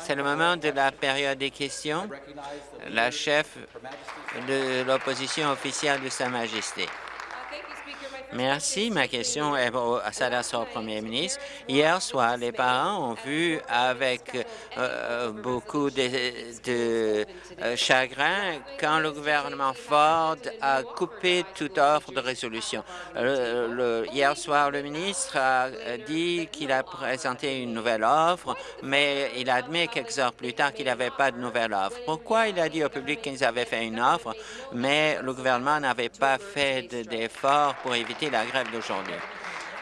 C'est le moment de la période des questions. La chef de l'opposition officielle de Sa Majesté. Merci. Ma question s'adresse au premier ministre. Hier soir, les parents ont vu avec euh, beaucoup de, euh, chagrin quand le gouvernement Ford a coupé toute offre de résolution. hier soir, le ministre a dit qu'il a présenté une nouvelle offre, mais il admet quelques heures plus tard qu'il n'avait pas de nouvelle offre. Pourquoi il a dit au public qu'ils avaient fait une offre, mais le gouvernement n'avait pas fait d'efforts pour éviter la grève d'aujourd'hui.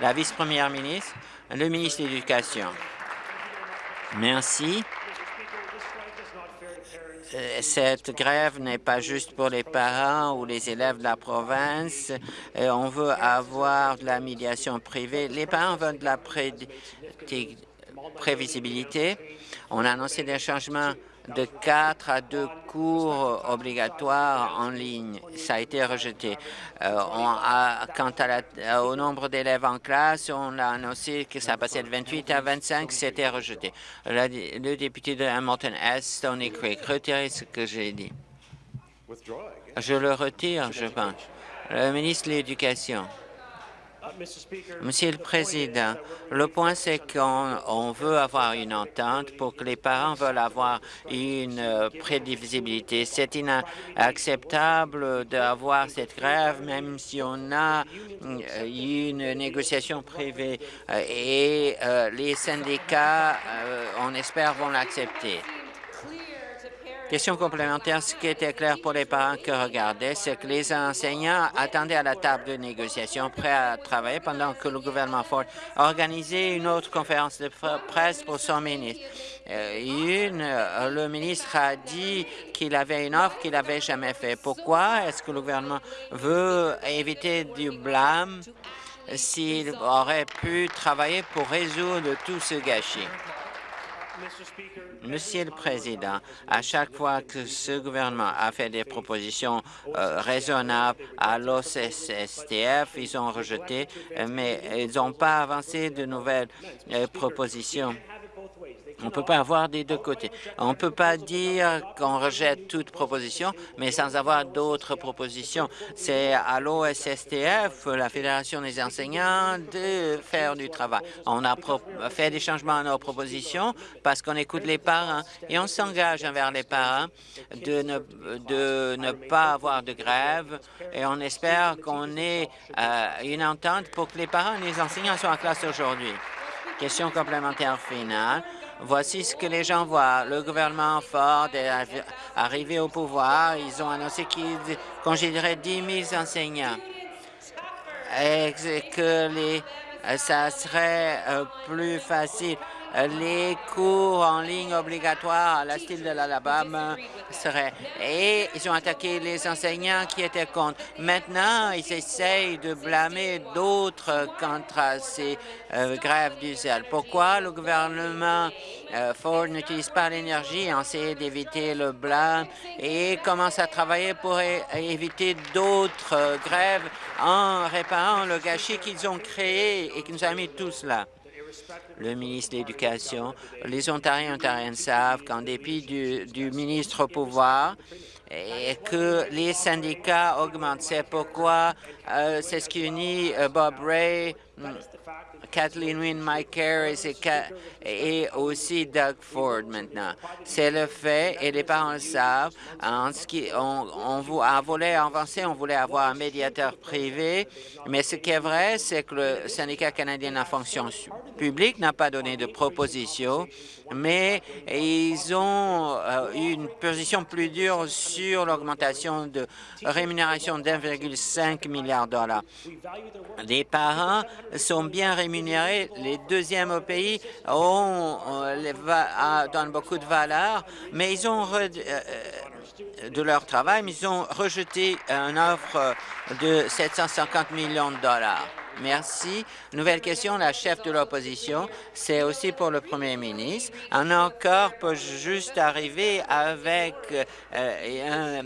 La vice-première ministre, le ministre de l'Éducation. Merci. Euh, cette grève n'est pas juste pour les parents ou les élèves de la province. Euh, on veut avoir de la médiation privée. Les parents veulent de la prévisibilité. On a annoncé des changements de quatre à deux cours obligatoires en ligne. Ça a été rejeté. Euh, quant au nombre d'élèves en classe, on a annoncé que ça passait de 28 à 25, c'était rejeté. le député de Hamilton-Est, Tony Craig, retirez ce que j'ai dit. Je le retire, je pense. Le ministre de l'Éducation. Monsieur le Président, le point, c'est qu'on veut avoir une entente pour que les parents veulent avoir une euh, prévisibilité. C'est inacceptable d'avoir cette grève, même si on a euh, une négociation privée euh, et les syndicats, on espère, vont l'accepter. Question complémentaire, ce qui était clair pour les parents qui regardaient, c'est que les enseignants attendaient à la table de négociation, prêts à travailler, pendant que le gouvernement Ford organisait une autre conférence de presse pour son ministre. Euh, une, le ministre a dit qu'il avait une offre qu'il n'avait jamais fait. Pourquoi est-ce que le gouvernement veut éviter du blâme s'il aurait pu travailler pour résoudre tout ce gâchis? Monsieur le Président, à chaque fois que ce gouvernement a fait des propositions euh, raisonnables à l'OCSTF, ils ont rejeté, mais ils n'ont pas avancé de nouvelles euh, propositions. On ne peut pas avoir des deux côtés. On ne peut pas dire qu'on rejette toute proposition, mais sans avoir d'autres propositions. C'est à l'OSSTF, la Fédération des enseignants, de faire du travail. On a fait des changements à nos propositions parce qu'on écoute les parents et on s'engage envers les parents de ne, pas avoir de grève et on espère qu'on ait euh, une entente pour que les parents et les enseignants soient en classe aujourd'hui. Question complémentaire finale. Voici ce que les gens voient. Le gouvernement Ford est arrivé au pouvoir. Ils ont annoncé qu'ils congédieraient 10 000 enseignants et que ça serait euh, plus facile les cours en ligne obligatoires à la style de l'Alabama seraient. Et ils ont attaqué les enseignants qui étaient contre. Maintenant, ils essayent de blâmer d'autres contre ces euh, grèves du zèle. Pourquoi le gouvernement euh, Ford n'utilise pas l'énergie essayant d'éviter le blâme et commence à travailler pour éviter d'autres grèves en réparant le gâchis qu'ils ont créé et qui nous a mis tous là? Le ministre de l'Éducation. Les Ontariens et Ontariennes savent qu'en dépit du, ministre au pouvoir, et que les syndicats augmentent. C'est pourquoi euh, c'est ce qui unit euh, Bob Ray, Kathleen Wynne, Mike Harris et, aussi Doug Ford maintenant. C'est le fait, et les parents savent, en ce qui, on, on, voulait avancer, on voulait avoir un médiateur privé, mais ce qui est vrai, c'est que le syndicat canadien de la fonction publique n'a pas donné de proposition, mais ils ont euh, eu une position plus dure sur l'augmentation de rémunération d'1,5 milliard de dollars. Les parents sont bien rémunérés les deuxièmes au pays ont, donnent beaucoup de valeur, mais ils ont euh, euh, de leur travail, mais ils ont rejeté une offre de 750 millions de dollars. Merci. Nouvelle question, la chef de l'opposition, c'est aussi pour le premier ministre. Un accord peut juste arriver avec euh, un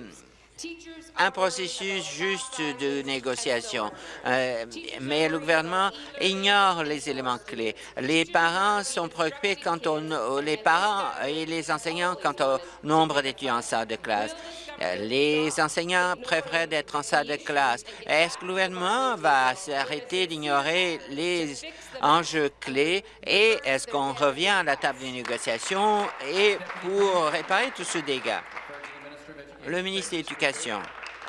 un processus juste de négociation. Euh, mais le gouvernement ignore les éléments clés. Les parents sont préoccupés quant au, les parents et les enseignants quant au nombre d'étudiants en salle de classe. Euh, les enseignants préfèrent d'être en salle de classe. Est-ce que le gouvernement va s'arrêter d'ignorer les enjeux clés et est-ce qu'on revient à la table de négociation et pour réparer tout ce dégât? Le ministre de l'Éducation.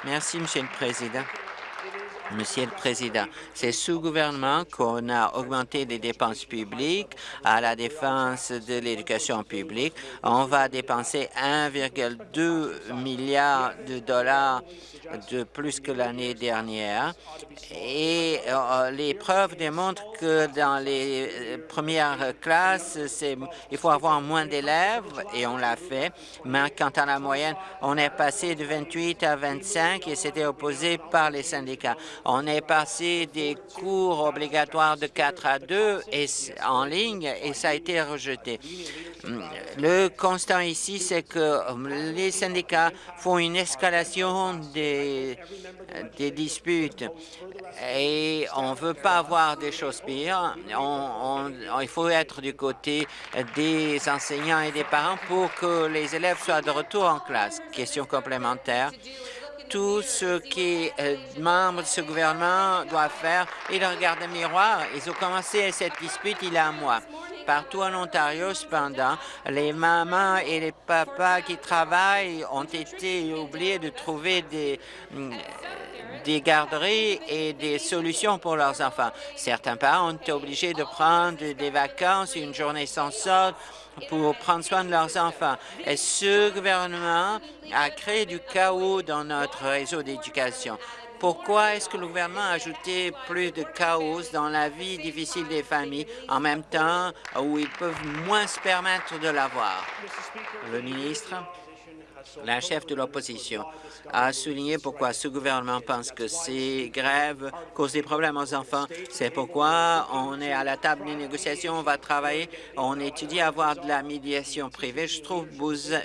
Merci, Monsieur le Président. Monsieur le Président, c'est sous gouvernement qu'on a augmenté les dépenses publiques à la défense de l'éducation publique. On va dépenser 1,2 milliard de dollars de plus que l'année dernière. Et euh, les preuves démontrent que dans les euh, premières classes, il faut avoir moins d'élèves, et on l'a fait. Mais quant à la moyenne, on est passé de 28 à 25 et c'était opposé par les syndicats. On est passé des cours obligatoires de 4 à 2 et, en ligne et ça a été rejeté. Le constat ici, c'est que les syndicats font une escalation des des, disputes et on ne veut pas avoir des choses pires. il faut être du côté des enseignants et des parents pour que les élèves soient de retour en classe. Question complémentaire tout ce qui est membre de ce gouvernement doit faire, ils regardent le miroir. Ils ont commencé cette dispute il y a un mois. Partout en Ontario, cependant, les mamans et les papas qui travaillent ont été oubliés de trouver des, mm, des garderies et des solutions pour leurs enfants. Certains parents ont été obligés de prendre des vacances, une journée sans solde, pour prendre soin de leurs enfants. Et ce gouvernement a créé du chaos dans notre réseau d'éducation. Pourquoi est-ce que le gouvernement a ajouté plus de chaos dans la vie difficile des familles en même temps où ils peuvent moins se permettre de l'avoir? Le ministre, la chef de l'opposition, a souligné pourquoi ce gouvernement pense que ces grèves causent des problèmes aux enfants. C'est pourquoi on est à la table des négociations, on va travailler, on étudie avoir de la médiation privée. Je trouve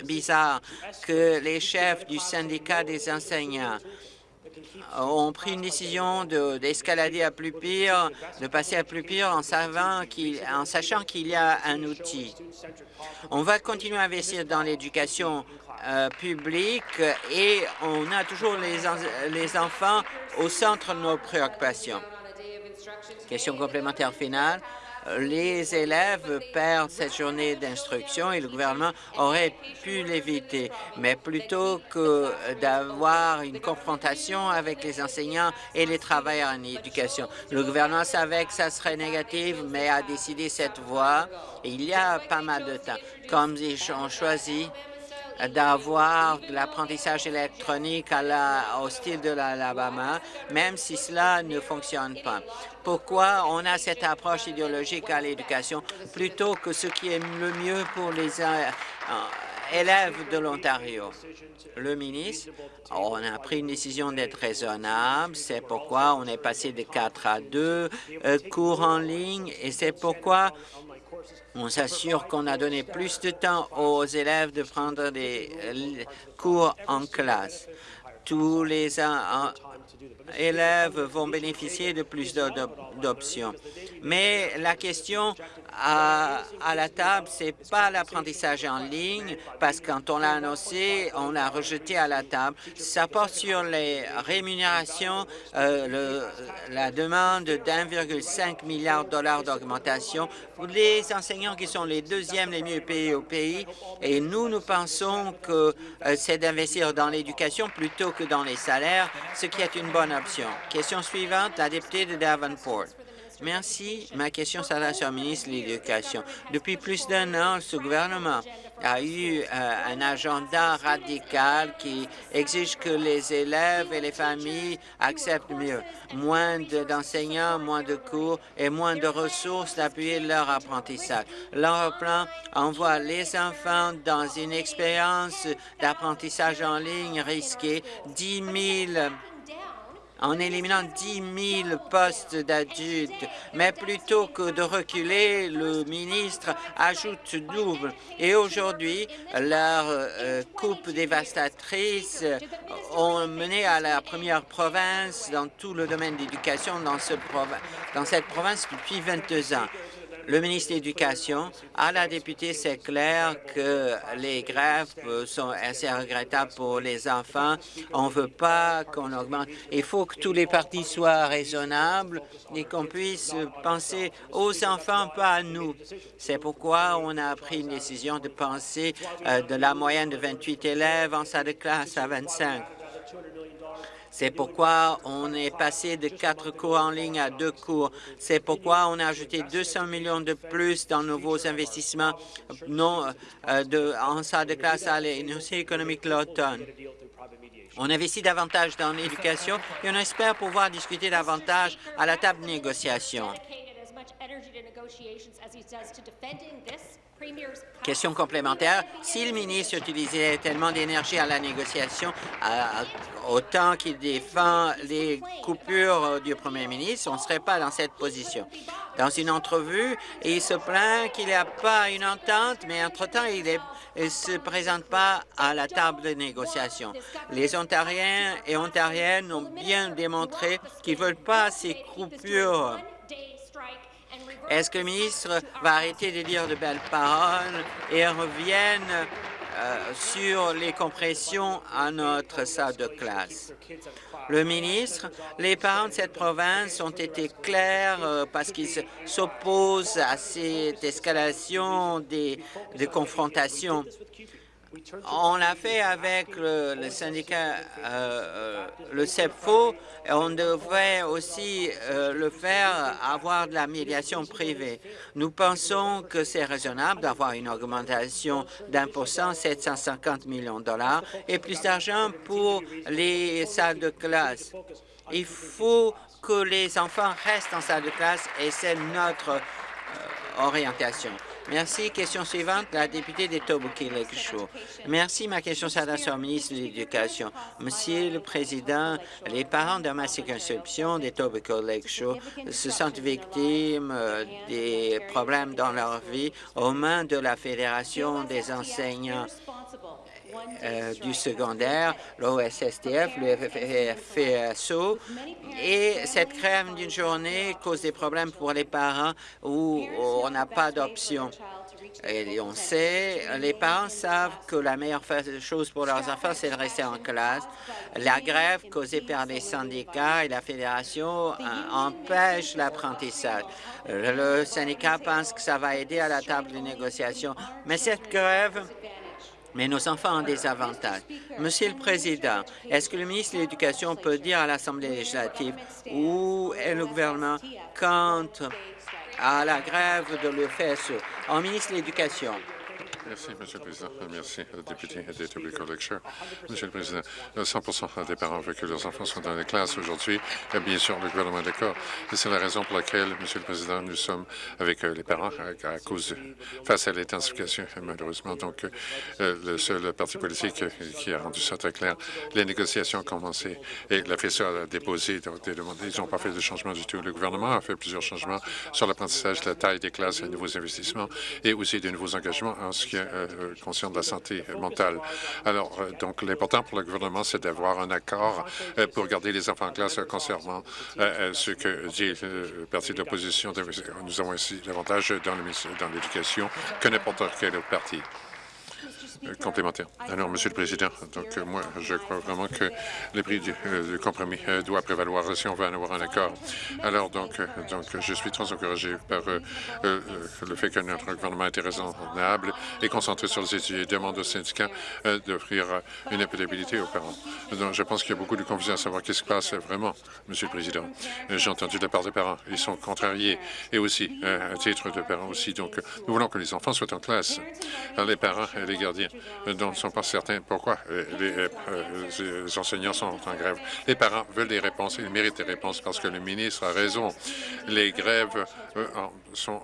bizarre que les chefs du syndicat des enseignants ont pris une décision d'escalader à plus pire, de passer à plus pire en, en sachant qu'il y a un outil. On va continuer à investir dans l'éducation euh, publique et on a toujours les, les enfants au centre de nos préoccupations. Question complémentaire finale les élèves perdent cette journée d'instruction et le gouvernement aurait pu l'éviter. Mais plutôt que d'avoir une confrontation avec les enseignants et les travailleurs en éducation, le gouvernement savait que ça serait négatif, mais a décidé cette voie. il y a pas mal de temps. Comme ils ont choisi d'avoir de l'apprentissage électronique à la, au style de l'Alabama, même si cela ne fonctionne pas. Pourquoi on a cette approche idéologique à l'éducation plutôt que ce qui est le mieux pour les euh, euh, élèves de l'Ontario? Le ministre, on a pris une décision d'être raisonnable, c'est pourquoi on est passé de 4 à 2 euh, cours en ligne et c'est pourquoi on s'assure qu'on a donné plus de temps aux élèves de prendre des euh, cours en classe. Tous les élèves vont bénéficier de plus d'options. Mais la question à, la table, c'est pas l'apprentissage en ligne, parce que quand on l'a annoncé, on l'a rejeté à la table. Ça porte sur les rémunérations, euh, la demande d'1,5 milliard de dollars d'augmentation pour les enseignants qui sont les deuxièmes les mieux payés au pays. Et nous, nous pensons que euh, c'est d'investir dans l'éducation plutôt que dans les salaires, ce qui est une bonne option. Question suivante, la députée de Davenport. Merci. Ma question s'adresse au ministre de l'Éducation. Depuis plus d'un an, ce gouvernement a eu euh, un agenda radical qui exige que les élèves et les familles acceptent mieux. Moins d'enseignants, moins de cours et moins de ressources d'appuyer leur apprentissage. Leur plan envoie les enfants dans une expérience d'apprentissage en ligne risquée. 10 000 en éliminant 10 000 postes d'adultes. Mais plutôt que de reculer, le ministre ajoute double. Et aujourd'hui, leur euh, coupe dévastatrice ont mené à la première province dans tout le domaine d'éducation dans, ce dans cette province depuis 22 ans le ministre de l'Éducation, à la députée, c'est clair que les grèves sont assez regrettables pour les enfants. On ne veut pas qu'on augmente. Il faut que tous les partis soient raisonnables et qu'on puisse penser aux enfants, pas à nous. C'est pourquoi on a pris une décision de penser euh, de la moyenne de 28 élèves en salle de classe à 25. C'est pourquoi on est passé de quatre cours en ligne à deux cours. C'est pourquoi on a ajouté 200 millions de plus dans nouveaux investissements non, euh, de, en salle de classe à l'Université économique l'automne. On investit davantage dans l'éducation et on espère pouvoir discuter davantage à la table de négociation. Question complémentaire. Si le ministre utilisait tellement d'énergie à la négociation, autant qu'il défend les coupures du premier ministre, on ne serait pas dans cette position. Dans une entrevue, il se plaint qu'il n'y a pas une entente, mais entre-temps, il ne se présente pas à la table de négociation. Les Ontariens et Ontariennes ont bien démontré qu'ils ne veulent pas ces coupures est-ce que le ministre va arrêter de dire de belles paroles et revienne euh, sur les compressions à notre salle de classe? Le ministre, les parents de cette province ont été clairs euh, parce qu'ils s'opposent à cette escalation des, des confrontations. On l'a fait avec le, syndicat, euh, euh, le CEPFO, et on devrait aussi euh, le faire avoir de la médiation privée. Nous pensons que c'est raisonnable d'avoir une augmentation d'un pour cent, 750 millions de dollars, et plus d'argent pour les salles de classe. Il faut que les enfants restent en salle de classe et c'est notre orientation. Merci. Question suivante, la députée d'Etobicoke Lakeshore. Merci. Ma question s'adresse au ministre de l'Éducation. Monsieur le Président, les parents de ma circonscription d'Etobicoke Lakeshore se sentent victimes euh, des problèmes dans leur vie aux mains de la Fédération des enseignants euh, du secondaire, l'OSSTF, le FSO, et cette crème d'une journée cause des problèmes pour les parents où on n'a pas d'option. Et on sait, les parents savent que la meilleure chose pour leurs enfants, c'est de rester en classe. La grève causée par les syndicats et la fédération euh, empêche l'apprentissage. Le syndicat pense que ça va aider à la table de négociation, mais cette grève mais nos enfants ont des avantages. Monsieur le Président, est-ce que le ministre de l'Éducation peut dire à l'Assemblée législative où est le gouvernement quant à la grève de l'EFSE? En ministre de l'Éducation. Merci, Monsieur le Président. Merci, député d'Etobicoke Lecture. Monsieur le Président, 100 des parents veulent que leurs enfants soient dans les classes aujourd'hui. Bien sûr, le gouvernement est d'accord. Et c'est la raison pour laquelle, Monsieur le Président, nous sommes avec euh, les parents à, cause face à l'intensification, malheureusement. Donc, euh, le seul parti politique qui a rendu ça très clair, les négociations ont commencé et la FSA a déposé des demandes. Ils n'ont pas fait de changement du tout. Le gouvernement a fait plusieurs changements sur l'apprentissage, la taille des classes, les nouveaux investissements et aussi de nouveaux engagements en ce qui euh, euh, conscient de la santé mentale. Alors, euh, donc, l'important pour le gouvernement, c'est d'avoir un accord pour garder les enfants en classe concernant ce que dit le parti de l'opposition. Nous avons ici l'avantage dans l'éducation que n'importe quel autre parti. Euh, complémentaire. Alors, Monsieur le Président, donc euh, moi, je crois vraiment que le prix du, euh, compromis doit prévaloir si on veut en avoir un accord. Alors, donc, donc je suis très encouragé par le fait que notre gouvernement est raisonnable et concentré sur les études et demande aux syndicats d'offrir une impédabilité aux parents. Donc, je pense qu'il y a beaucoup de confusion à savoir qu'est-ce qui se passe vraiment, Monsieur le Président. J'ai entendu de la part des parents. Ils sont contrariés et aussi, à titre de parents aussi. Donc, nous voulons que les enfants soient en classe. les parents et les gardiens dont ne sont pas certains pourquoi? Les, enseignants sont en grève. Les parents veulent des réponses, ils méritent des réponses parce que le ministre a raison. Les grèves sont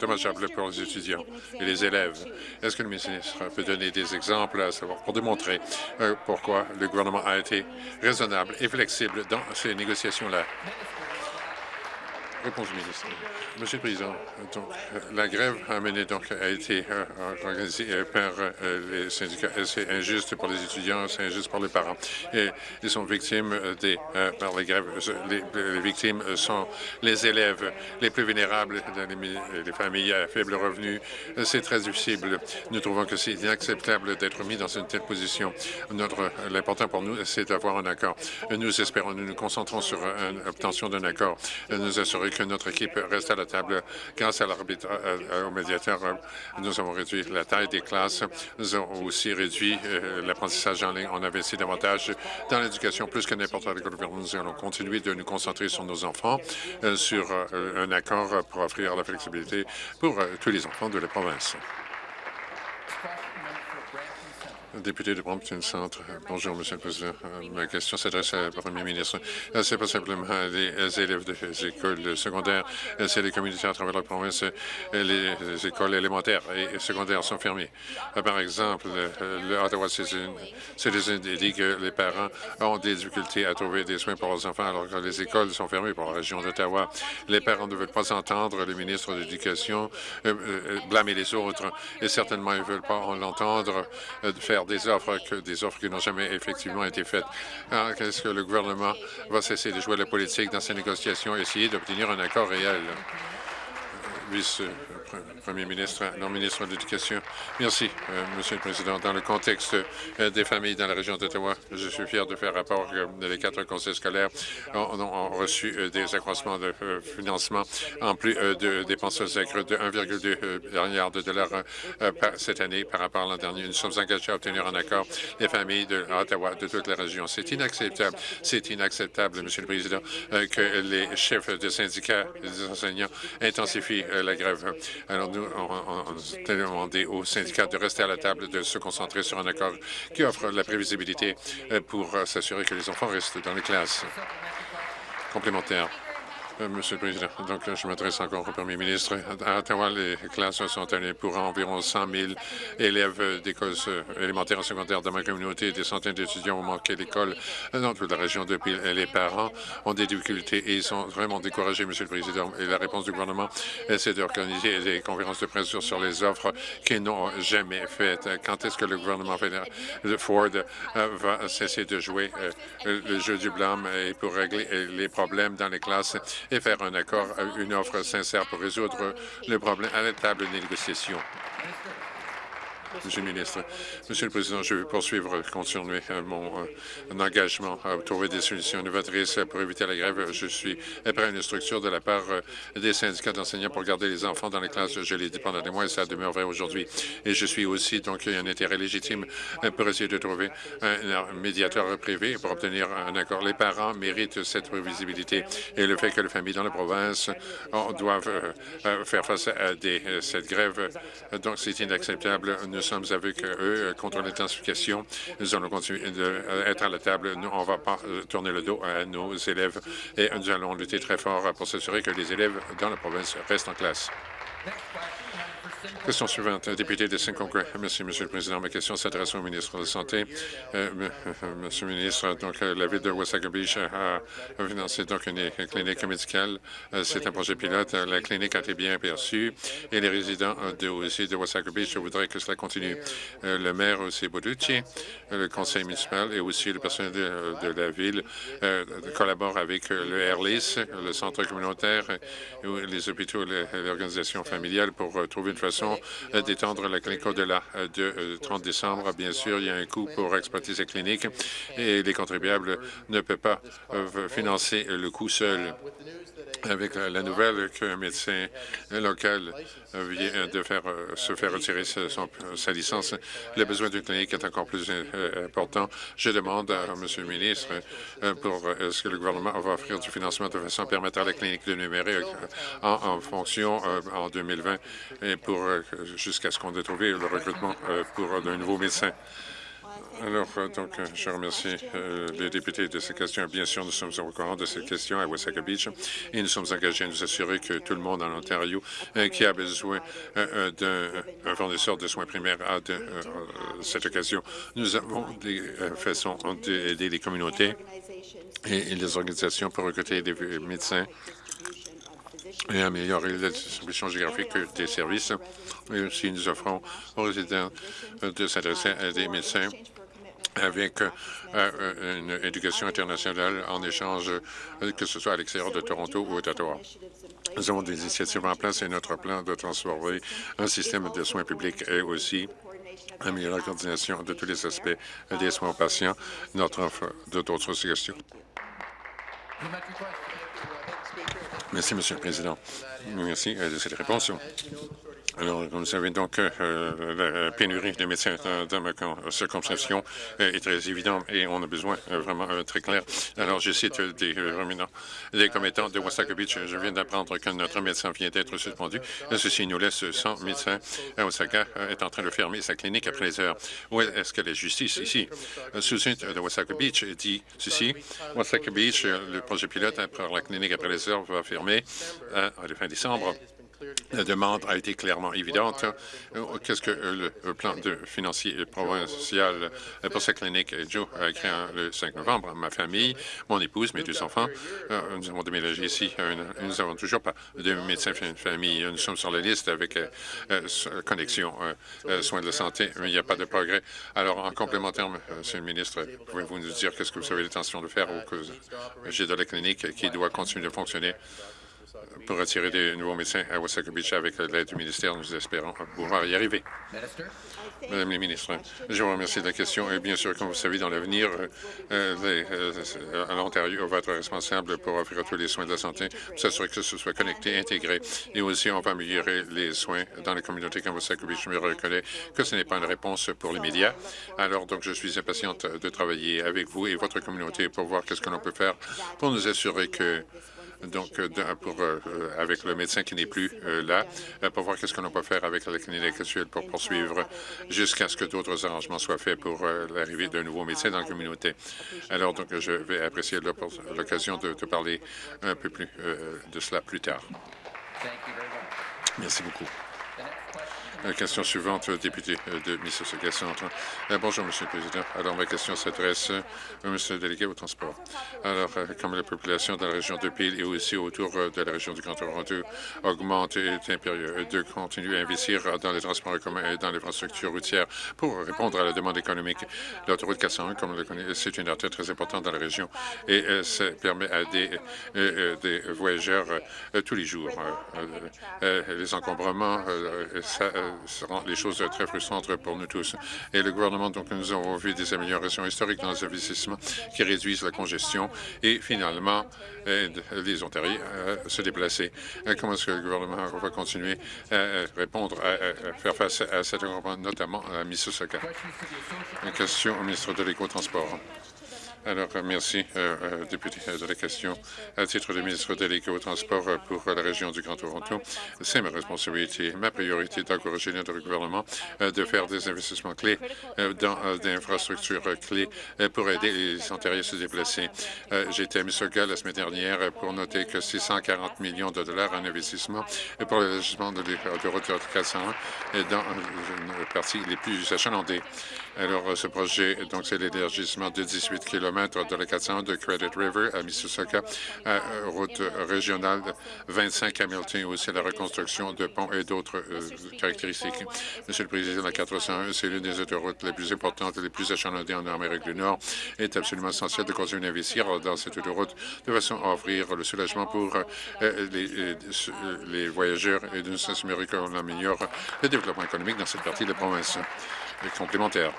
dommageables pour les étudiants et les élèves. Est-ce que le ministre peut donner des exemples savoir pour démontrer pourquoi le gouvernement a été raisonnable et flexible dans ces négociations-là? Monsieur le Président, donc, la grève a, été euh, organisée euh, par euh, les syndicats. C'est injuste pour les étudiants, c'est injuste pour les parents. Et ils sont victimes des, par les grèves. Les, victimes sont les élèves les plus vulnérables, les, les familles à faible revenu. C'est très difficile. Nous trouvons que c'est inacceptable d'être mis dans une telle position. L'important pour nous, c'est d'avoir un accord. Nous espérons, nous nous concentrons sur l'obtention d'un accord. Nous assurer que notre équipe reste à la table grâce à l'arbitre, euh, euh, au médiateur. Euh, nous avons réduit la taille des classes. Nous avons aussi réduit l'apprentissage en ligne. On a investi davantage dans l'éducation plus que n'importe quel gouvernement. Nous allons continuer de nous concentrer sur nos enfants, sur un accord pour offrir la flexibilité pour tous les enfants de la province. Député de Brampton Centre. Bonjour, Monsieur le Président. Euh, ma question s'adresse au Premier ministre. Euh, c'est pas simplement les élèves des écoles secondaires, euh, c'est les communautés à travers la province. Les écoles élémentaires et secondaires sont fermées. Par exemple, le Ottawa Citizen dit que les parents ont des difficultés à trouver des soins pour leurs enfants alors que les écoles sont fermées pour la région d'Ottawa. Les parents ne veulent pas entendre le ministre de l'Éducation blâmer les autres et certainement ils ne veulent pas l'entendre faire des offres, que, des offres qui n'ont jamais effectivement été faites. Est-ce que le gouvernement va cesser de jouer la politique dans ces négociations? Et essayer d'obtenir un accord réel? Vice Premier ministre, non ministre de l'Éducation. Merci, euh, Monsieur le Président. Dans le contexte euh, des familles dans la région d'Ottawa, je suis fier de faire rapport que les quatre conseils scolaires ont, reçu euh, des accroissements de financement en plus de dépenses accrues de 1,2 milliard de dollars cette année par rapport à l'an dernier. Nous sommes engagés à obtenir un accord des familles de Ottawa, de toute la région. C'est inacceptable. C'est inacceptable, Monsieur le Président, que les chefs de syndicats des enseignants intensifient la grève. Alors, nous, on, demandé aux syndicats de rester à la table, de se concentrer sur un accord qui offre la prévisibilité euh, pour euh, s'assurer que les enfants restent dans les classes. Complémentaire. Euh, Monsieur le Président, donc je m'adresse encore au Premier ministre. À Ottawa, les classes sont allées pour environ 100 000 élèves d'écoles élémentaires et secondaires dans ma communauté. Des centaines d'étudiants ont manqué l'école dans toute la région depuis. Les parents ont des difficultés et ils sont vraiment découragés, Monsieur le Président. Et la réponse du gouvernement, c'est d'organiser des conférences de presse sur les offres qu'ils n'ont jamais faites. Quand est-ce que le gouvernement fédéral de Ford euh, va cesser de jouer euh, le jeu du blâme et pour régler les problèmes dans les classes et faire un accord, une offre sincère pour résoudre le problème à la table de négociation. Monsieur le ministre. Monsieur le Président, je vais poursuivre, continuer euh, mon, euh, engagement à trouver des solutions novatrices pour éviter la grève. Je suis prêt à une structure de la part euh, des syndicats d'enseignants pour garder les enfants dans les classes. Je l'ai dit pendant des mois et ça demeure vrai aujourd'hui. Et je suis aussi, donc, un intérêt légitime pour essayer de trouver un médiateur privé pour obtenir un accord. Les parents méritent cette prévisibilité et le fait que les familles dans la province doivent faire face à cette grève, donc c'est inacceptable sommes avec eux euh, contre l'intensification. Nous allons continuer d'être à la table. Nous, on ne va pas euh, tourner le dos à nos élèves et nous allons lutter très fort pour s'assurer que les élèves dans la province restent en classe. Question suivante, député de Saint-Congrès. Merci, Monsieur le Président. Ma question s'adresse au ministre de la Santé. Euh, Monsieur le ministre, donc, euh, la ville de Wasaga a, financé donc une clinique médicale. Euh, c'est un projet pilote. La clinique a été bien perçue et les résidents de, aussi de Wasaga voudraient que cela continue. le maire aussi Boducci, le conseil municipal et aussi le personnel de, la ville collaborent avec le AirLIS, le centre communautaire, les hôpitaux et l'organisation familiale pour trouver une façon euh, d'étendre la clinique au-delà euh, de 30 euh, décembre. Bien sûr, il y a un coût pour exploiter ces cliniques et les contribuables ne peuvent pas financer le coût seul avec la nouvelle qu'un médecin local vient de faire, se faire retirer sa licence. Le besoin d'une clinique est encore plus important. Je demande à M. le ministre pour est-ce que le gouvernement va offrir du financement de façon à permettre à la clinique de numérique en, fonction en 2020 et pour jusqu'à ce qu'on ait trouvé le recrutement pour un nouveau médecin. Alors, euh, donc, euh, je remercie euh, les députés de ces questions. Bien sûr, nous sommes au courant de ces questions à Wasaga Beach et nous sommes engagés à nous assurer que tout le monde en Ontario qui a besoin d'un fournisseur de soins primaires a de cette occasion. Nous avons des façons d'aider les communautés et les organisations pour recruter des médecins et améliorer la distribution géographique des services. Et aussi, nous offrons aux résidents de s'adresser à des médecins avec euh, euh, une éducation internationale en échange, euh, que ce soit à l'extérieur de Toronto ou d'Ottawa. Nous avons des initiatives en place et notre plan de transformer un système de soins publics est aussi améliorer la coordination de tous les aspects des soins aux patients. Notre offre d'autres questions. Merci, Monsieur le Président. Merci de cette réponse. Alors, vous savez, donc, euh, la pénurie de médecins dans, ma circonscription est très évidente et on a besoin euh, vraiment euh, très clair. Alors, je cite des, des commettants de Wasaka Beach. Je viens d'apprendre que notre médecin vient d'être suspendu. Ceci nous laisse 100 médecins. Osaka est en train de fermer sa clinique après les heures. Où est-ce que la justice? Ici? Sous-suite de Wasaka Beach dit ceci. Wasaka Beach, le projet pilote pour la clinique après les heures va fermer à la fin décembre. La demande a été clairement évidente. Qu'est-ce que le plan de financier provincial pour cette clinique? Joe a écrit le 5 novembre. Ma famille, mon épouse, mes deux enfants, euh, nous avons déménagé ici. Euh, nous n'avons toujours pas de médecin de famille. Nous sommes sur la liste avec euh, connexion soins de la santé, mais il n'y a pas de progrès. Alors, en complémentaire, Monsieur le ministre, pouvez-vous nous dire qu'est-ce que vous avez l'intention de faire au j'ai de la clinique qui doit continuer de fonctionner? Pour attirer des nouveaux médecins à Wasaka Beach avec l'aide du ministère. Nous espérons pouvoir y arriver. Madame la ministre, je vous remercie de la question. Et bien sûr, comme vous savez, dans l'avenir, euh, euh, l'Ontario va être responsable pour offrir tous les soins de la santé, pour s'assurer que ce soit connecté, intégré. Et aussi, on va améliorer les soins dans les communautés comme Wasaka Beach. Je me reconnais que ce n'est pas une réponse pour les médias. Alors, donc, je suis impatiente de travailler avec vous et votre communauté pour voir qu'est-ce que l'on peut faire pour nous assurer que donc euh, pour, euh, avec le médecin qui n'est plus euh, là, pour voir qu'est-ce qu'on peut faire avec la clinique actuelle pour poursuivre jusqu'à ce que d'autres arrangements soient faits pour l'arrivée d'un nouveau médecin dans la communauté. Alors, donc, je vais apprécier l'occasion de, de, parler un peu plus de cela plus tard. Merci beaucoup. Question suivante, député de Mississauga Centre. Euh, bonjour, Monsieur le Président. Alors, ma question s'adresse au Monsieur le délégué au transport. Alors, euh, comme la population dans la région de Peel et aussi autour euh, de la région du Grand Toronto augmente et est impérieux, de continuer à investir dans les transports en commun et dans l'infrastructure routière pour répondre à la demande économique. L'autoroute 401, comme on le connaît, c'est une artère très importante dans la région et ça permet à des, des voyageurs tous les jours. les encombrements, ça, seront les choses très frustrantes pour nous tous. Et le gouvernement, donc, nous avons vu des améliorations historiques dans les investissements qui réduisent la congestion et finalement aident les Ontariens à se déplacer. Comment est-ce que le gouvernement va continuer à répondre, à, faire face à cet encombrement, notamment à Mississauga? Une question au ministre de l'Éco-Transport. Alors, merci, euh, euh, député, euh, de la question. À titre de ministre délégué au transport pour la région du Grand Toronto, c'est ma responsabilité, ma priorité d'encourager notre gouvernement de faire des investissements clés dans des infrastructures clés pour aider les Ontariens à se déplacer. J'étais à Mississauga la semaine dernière pour noter que 640 millions de dollars en investissement pour l'élargissement de l'autoroute 401 est dans une partie les plus achalandées. Alors, ce projet, donc, c'est l'élargissement de 18 km de la 401 de Credit River à Mississauga, à route régionale 25 Hamilton, aussi la reconstruction de ponts et d'autres euh, caractéristiques. Monsieur le Président, la 401, c'est l'une des autoroutes les plus importantes et les plus achalandées en Amérique du Nord. Il est absolument essentiel de continuer d'investir dans cette autoroute de façon à offrir le soulagement pour euh, les, euh, voyageurs et d'une s'assurer qu'on améliore le développement économique dans cette partie de la province complémentaire.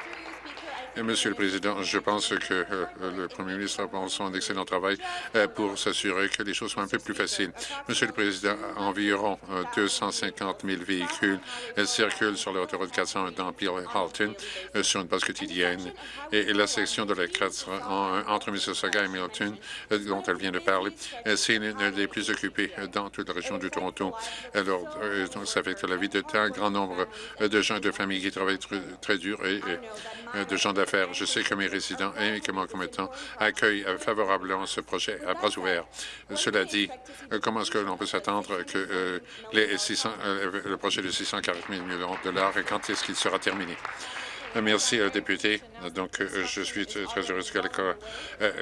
Monsieur le Président, je pense que euh, le Premier ministre a un excellent travail euh, pour s'assurer que les choses soient un peu plus faciles. Monsieur le Président, environ 250 euh, 000 véhicules circulent sur l'autoroute 400 dans Peel Halton sur une base quotidienne. Et, la section de la 4 entre Mississauga et Milton, dont elle vient de parler, c'est l'une des plus occupées dans toute la région du Toronto. Alors, ça affecte la vie de un grand nombre de gens et de familles qui travaillent très, dur et, de gens d'affaires. Je sais que mes résidents et que mon commettant accueillent favorablement ce projet à bras ouverts. Cela dit, comment est-ce que l'on peut s'attendre que euh, les 600, euh, le projet de 640 000 millions de dollars quand est-ce qu'il sera terminé? Merci, euh, député. Donc, je suis très heureux que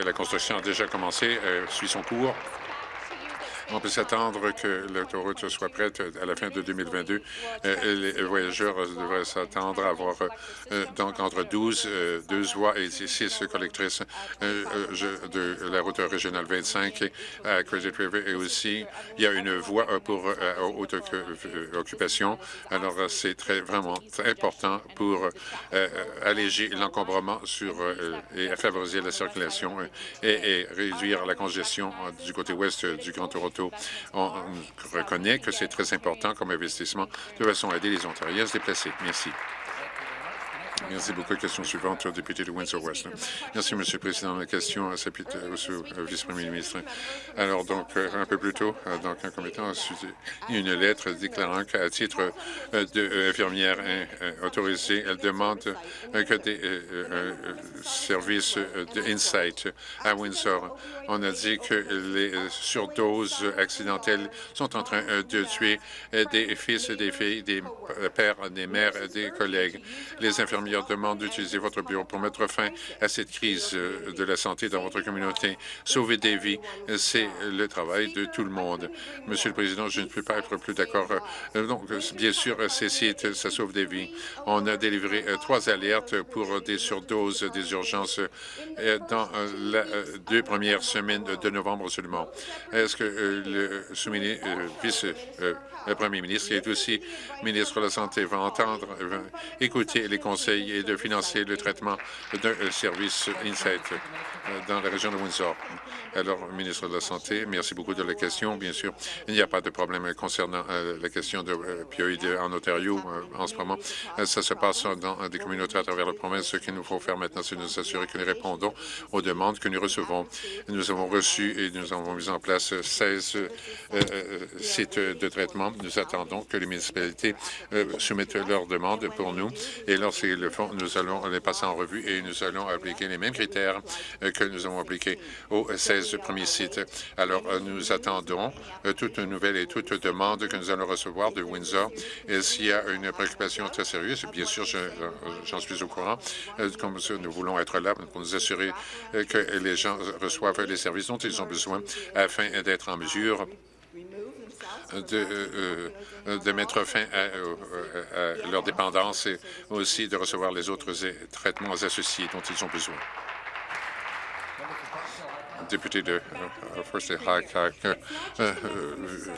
la construction a déjà commencé, suit son cours. On peut s'attendre que l'autoroute soit prête à la fin de 2022. Euh, les voyageurs devraient s'attendre à avoir euh, donc entre 12, 12 euh, voies et 6 collectrices de la route régionale 25 à Credit River et aussi il y a une voie pour haute occupation. Alors c'est très vraiment important pour alléger l'encombrement sur et favoriser la circulation et, et réduire la congestion du côté ouest du Grand Toronto on, reconnaît que c'est très important comme investissement de façon à aider les Ontariens à se déplacer. Merci. Merci beaucoup. Question suivante au député de Windsor-West. Merci, Monsieur le Président. La question à au vice-premier ministre. Alors, donc, euh, un peu plus tôt, euh, donc, un commettant a reçu une lettre déclarant qu'à titre euh, d'infirmière autorisée, elle demande que des services d'Insight à Windsor. On a dit que les surdoses accidentelles sont en train de tuer des fils, des filles, des pères, des mères, des collègues. Les infirmières demande d'utiliser votre bureau pour mettre fin à cette crise euh, de la santé dans votre communauté. Sauver des vies, c'est le travail de tout le monde. Monsieur le Président, je ne peux pas être plus d'accord. Euh, donc, bien sûr, ces sites, ça sauve des vies. On a délivré euh, trois alertes pour des surdoses, des urgences dans les deux premières semaines de novembre seulement. Est-ce que le vice-premier ministre et aussi ministre de la Santé va entendre, va écouter les conseils et de financer le traitement d'un service Insight euh, dans la région de Windsor. Alors, ministre de la Santé, merci beaucoup de la question. Bien sûr, il n'y a pas de problème concernant euh, la question de euh, en Ontario en ce moment. ça se passe dans des communautés à travers la province. Ce qu'il nous faut faire maintenant, c'est nous assurer que nous répondons aux demandes que nous recevons. Nous avons reçu et nous avons mis en place 16 sites de traitement. Nous attendons que les municipalités soumettent leurs demandes pour nous. Et lorsqu'ils le nous allons les passer en revue et nous allons appliquer les mêmes critères que nous avons appliqués aux 16 premiers sites. Alors, euh, nous attendons euh, toute nouvelle et toute demande que nous allons recevoir de Windsor. Et s'il y a une préoccupation très sérieuse, bien sûr, euh, j'en suis au courant, comme nous voulons être là pour nous assurer que les gens reçoivent les services dont ils ont besoin afin d'être en mesure de, de, mettre fin à, leur dépendance et aussi de recevoir les autres traitements associés dont ils ont besoin député de euh, First et euh, euh,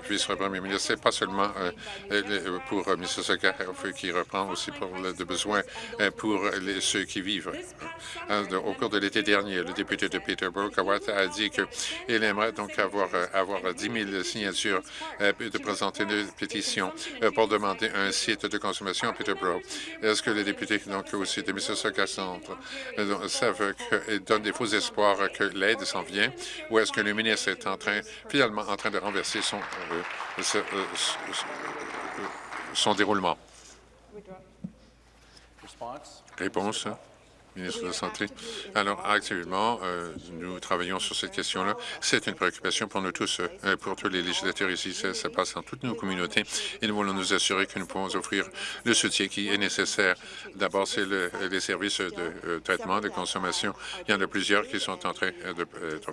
vice-premier ministre, c'est pas seulement pour Mississauga qui reprend aussi pour le besoin pour ceux qui vivent. Au cours de l'été dernier, le député de Peterborough, Kawata, a dit qu'il aimerait donc avoir, avoir 10 000 signatures de présenter une pétition pour demander un site de consommation à Peterborough. Est-ce que les députés donc aussi de Mississauga Centre savent qu'ils donnent des faux espoirs que l'aide s'en vient? Ou est-ce que le ministre est en train, finalement en train de renverser son, euh, euh, son déroulement? Réponse ministre de la Santé. Alors, actuellement, euh, nous travaillons sur cette question-là. C'est une préoccupation pour nous tous, euh, pour tous les législateurs ici. Ça, passe dans toutes nos communautés et nous voulons nous assurer que nous pouvons offrir le soutien qui est nécessaire. D'abord, c'est le, les services de euh, traitement, de consommation. Il y en a plusieurs qui sont en train de,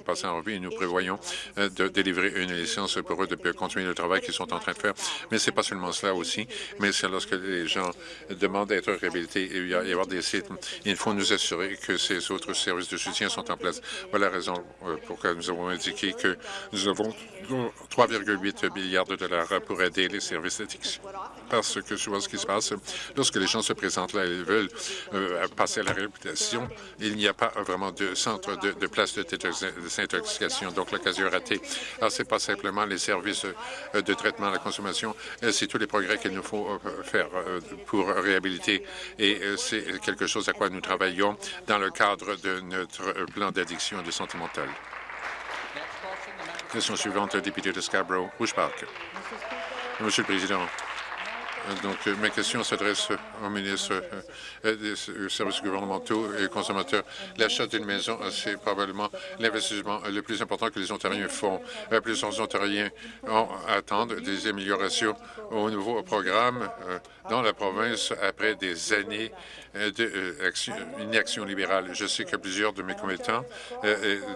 passer en revue et nous prévoyons de délivrer une licence pour eux de continuer le travail qu'ils sont en train de faire. Mais c'est pas seulement cela aussi, mais c'est lorsque les gens demandent d'être réhabilités et y avoir des sites, il faut nous assurer que ces autres services de soutien sont en place. Voilà la raison euh, pour laquelle nous avons indiqué que nous avons 3,8 milliards de dollars pour aider les services d'addiction. Parce que souvent ce qui se passe, lorsque les gens se présentent là, ils veulent euh, passer à la réhabilitation, il n'y a pas vraiment de centre de, place de désintoxication, donc l'occasion ratée. Alors, ce n'est pas simplement les services euh, de traitement à la consommation, c'est tous les progrès qu'il nous faut faire pour réhabiliter et c'est quelque chose à quoi nous travaillons dans le cadre de notre plan d'addiction et de santé mentale. Question suivante, député de Scarborough, Rouge Park. Monsieur le Président, donc, euh, ma question s'adresse au ministre euh, des services gouvernementaux et consommateurs. L'achat d'une maison, c'est probablement l'investissement le plus important que les Ontariens font. Euh, plusieurs Ontariens attendent des améliorations au nouveau programme dans la province après des années d'inaction libérale. Je sais que plusieurs de mes commettants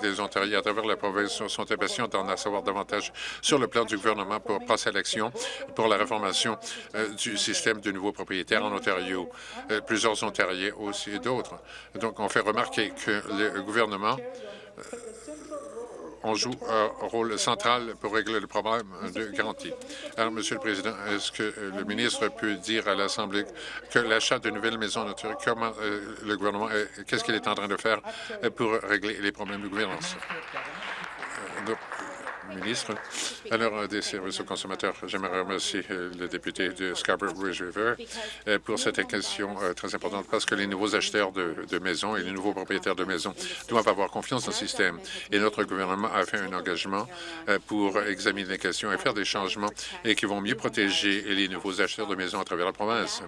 des Ontariens à travers la province sont impatients d'en savoir davantage sur le plan du gouvernement pour passer à l'action pour la réformation du système de nouveaux propriétaires en Ontario. Euh, plusieurs Ontariens aussi et d'autres. Donc, on fait remarquer que le gouvernement euh, on joue un rôle central pour régler le problème de garantie. Alors, Monsieur le Président, est-ce que le ministre peut dire à l'Assemblée que l'achat de nouvelles maisons naturelles, comment euh, le gouvernement, qu'est-ce qu'il est en train de faire pour régler les problèmes de gouvernance? Ministre. Alors, des services aux consommateurs, j'aimerais remercier euh, le député de Scarborough Ridge River euh, pour cette question euh, très importante parce que les nouveaux acheteurs de, maisons et les nouveaux propriétaires de maisons doivent avoir confiance dans le système. Et notre gouvernement a fait un engagement pour examiner les questions et faire des changements et qui vont mieux protéger les nouveaux acheteurs de maisons à travers la province.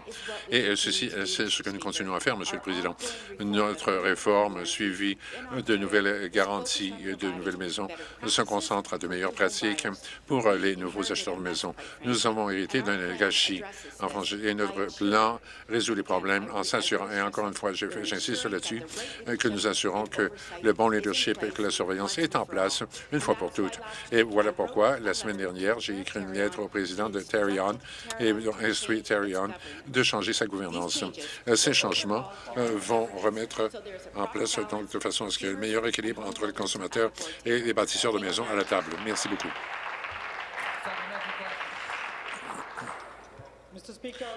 Et ceci, c'est ce que nous continuons à faire, Monsieur le Président. Notre réforme suivie de nouvelles garanties de nouvelles maisons se concentre à de meilleures pratiques pour les nouveaux acheteurs de maisons. Nous avons hérité d'un gâchis en France et notre plan résout les problèmes en s'assurant, et encore une fois, j'insiste là-dessus, que nous assurons que le bon leadership et que la surveillance est en place une fois pour toutes. Et voilà pourquoi, la semaine dernière, j'ai écrit une lettre au président de Terrion et instruit Terrion de changer sa gouvernance. Ces changements euh, vont remettre en place de façon à ce qu'il y ait un meilleur équilibre entre les consommateurs et les bâtisseurs de maisons à la table. Merci beaucoup.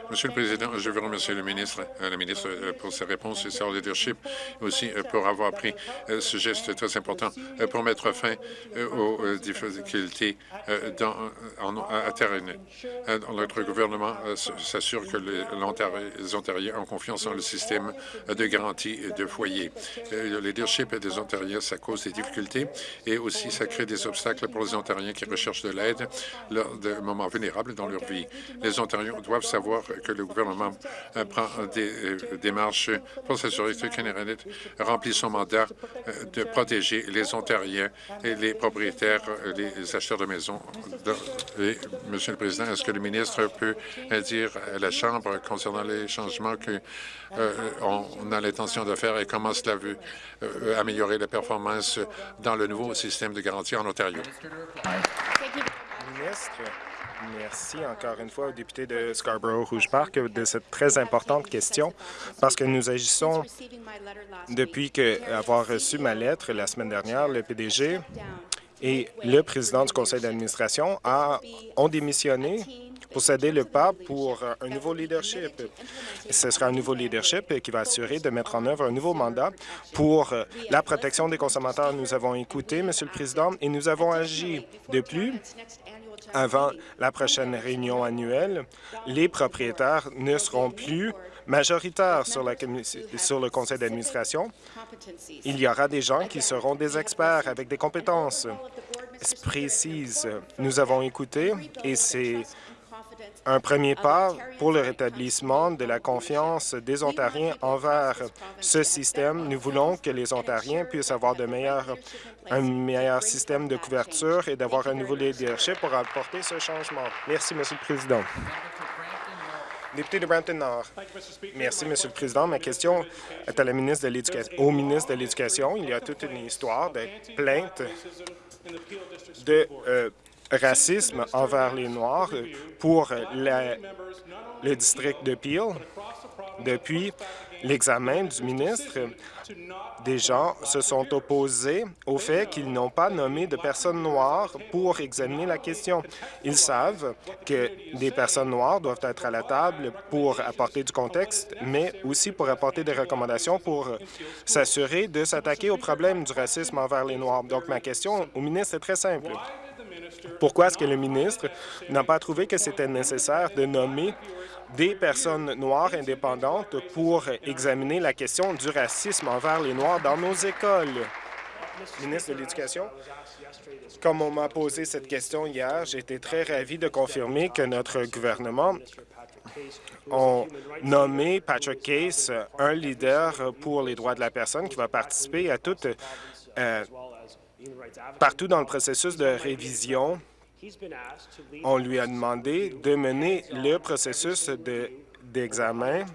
Monsieur le Président, je veux remercier le ministre, euh, euh, pour ses réponses et son leadership, aussi euh, pour avoir pris ce geste très important pour mettre fin aux difficultés dans, à terre. Notre gouvernement s'assure que les Ontariens ont confiance dans le système de garantie de foyer. Le leadership des Ontariens, ça cause des difficultés et aussi ça crée des obstacles pour les Ontariens qui recherchent de l'aide lors de moments vulnérables dans leur vie. Les Ontariens doivent savoir que le gouvernement euh, prend des euh, démarches pour s'assurer que Canada remplit son mandat euh, de protéger les Ontariens et les propriétaires, les acheteurs de maisons. Monsieur le Président, est-ce que le ministre peut dire à la Chambre concernant les changements qu'on a l'intention de faire et comment cela veut améliorer la performance dans le nouveau système de garantie en Ontario? Merci encore une fois au député de Scarborough-Rouge Park de cette très importante question parce que nous agissons depuis que, avoir reçu ma lettre la semaine dernière, le PDG et le président du conseil d'administration ont démissionné pour céder le pas pour un nouveau leadership. Ce sera un nouveau leadership qui va assurer de mettre en œuvre un nouveau mandat pour la protection des consommateurs. Nous avons écouté, Monsieur le Président, et nous avons agi. De plus, avant la prochaine réunion annuelle, les propriétaires ne seront plus majoritaires sur, le conseil d'administration. Il y aura des gens qui seront des experts avec des compétences précises. Nous avons écouté et c'est un premier pas pour le rétablissement de la confiance des Ontariens envers ce système. Nous voulons que les Ontariens puissent avoir un meilleur système de couverture et d'avoir un nouveau leadership pour apporter ce changement. Merci, Monsieur le Président. Député de Brampton-Nord. Merci, Monsieur le Président. Ma question est à la ministre de au ministre de l'Éducation. Il y a toute une histoire de plaintes de euh, racisme envers les Noirs pour le district de Peel. Depuis l'examen du ministre, des gens se sont opposés au fait qu'ils n'ont pas nommé de personnes noires pour examiner la question. Ils savent que des personnes noires doivent être à la table pour apporter du contexte, mais aussi pour apporter des recommandations pour s'assurer de s'attaquer au problème du racisme envers les Noirs. Donc, ma question au ministre est très simple. Pourquoi est-ce que le ministre n'a pas trouvé que c'était nécessaire de nommer des personnes noires indépendantes pour examiner la question du racisme envers les Noirs dans nos écoles? Ministre de l'Éducation, comme on m'a posé cette question hier, j'ai été très ravi de confirmer que notre gouvernement a nommé Patrick Case un leader pour les droits de la personne qui va participer à toute euh, partout dans le processus de révision on lui a demandé de mener le processus d'examen.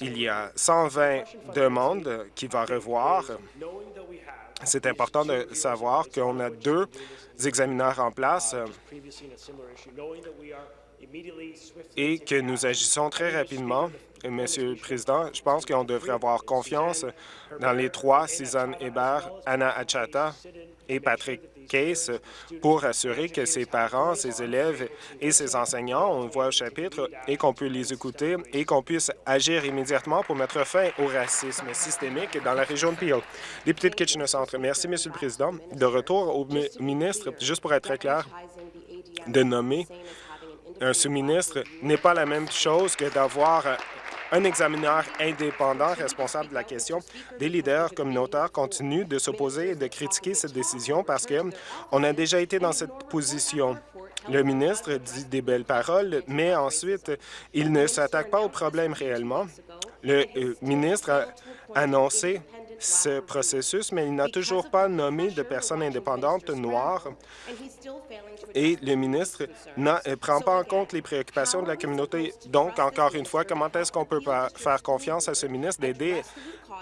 Il y a 120 demandes qu'il va revoir. C'est important de savoir qu'on a deux examineurs en place et que nous agissons très rapidement. Monsieur le Président, je pense qu'on devrait avoir confiance dans les trois, Suzanne Hébert, Anna Achata et Patrick Case pour assurer que ses parents, ses élèves et ses enseignants ont voix au chapitre et qu'on peut les écouter et qu'on puisse agir immédiatement pour mettre fin au racisme systémique dans la région de Peel. Député de Kitchener-Centre, merci, Monsieur le Président. De retour au ministre, juste pour être très clair, de nommer un sous-ministre n'est pas la même chose que d'avoir un examineur indépendant responsable de la question. Des leaders communautaires continuent de s'opposer et de critiquer cette décision parce qu'on a déjà été dans cette position. Le ministre dit des belles paroles, mais ensuite, il ne s'attaque pas au problème réellement. Le euh, ministre a annoncé ce processus, mais il n'a toujours pas nommé de personnes indépendantes noires. Et le ministre ne euh, prend pas en compte les préoccupations de la communauté. Donc, encore une fois, comment est-ce qu'on peut faire confiance à ce ministre d'aider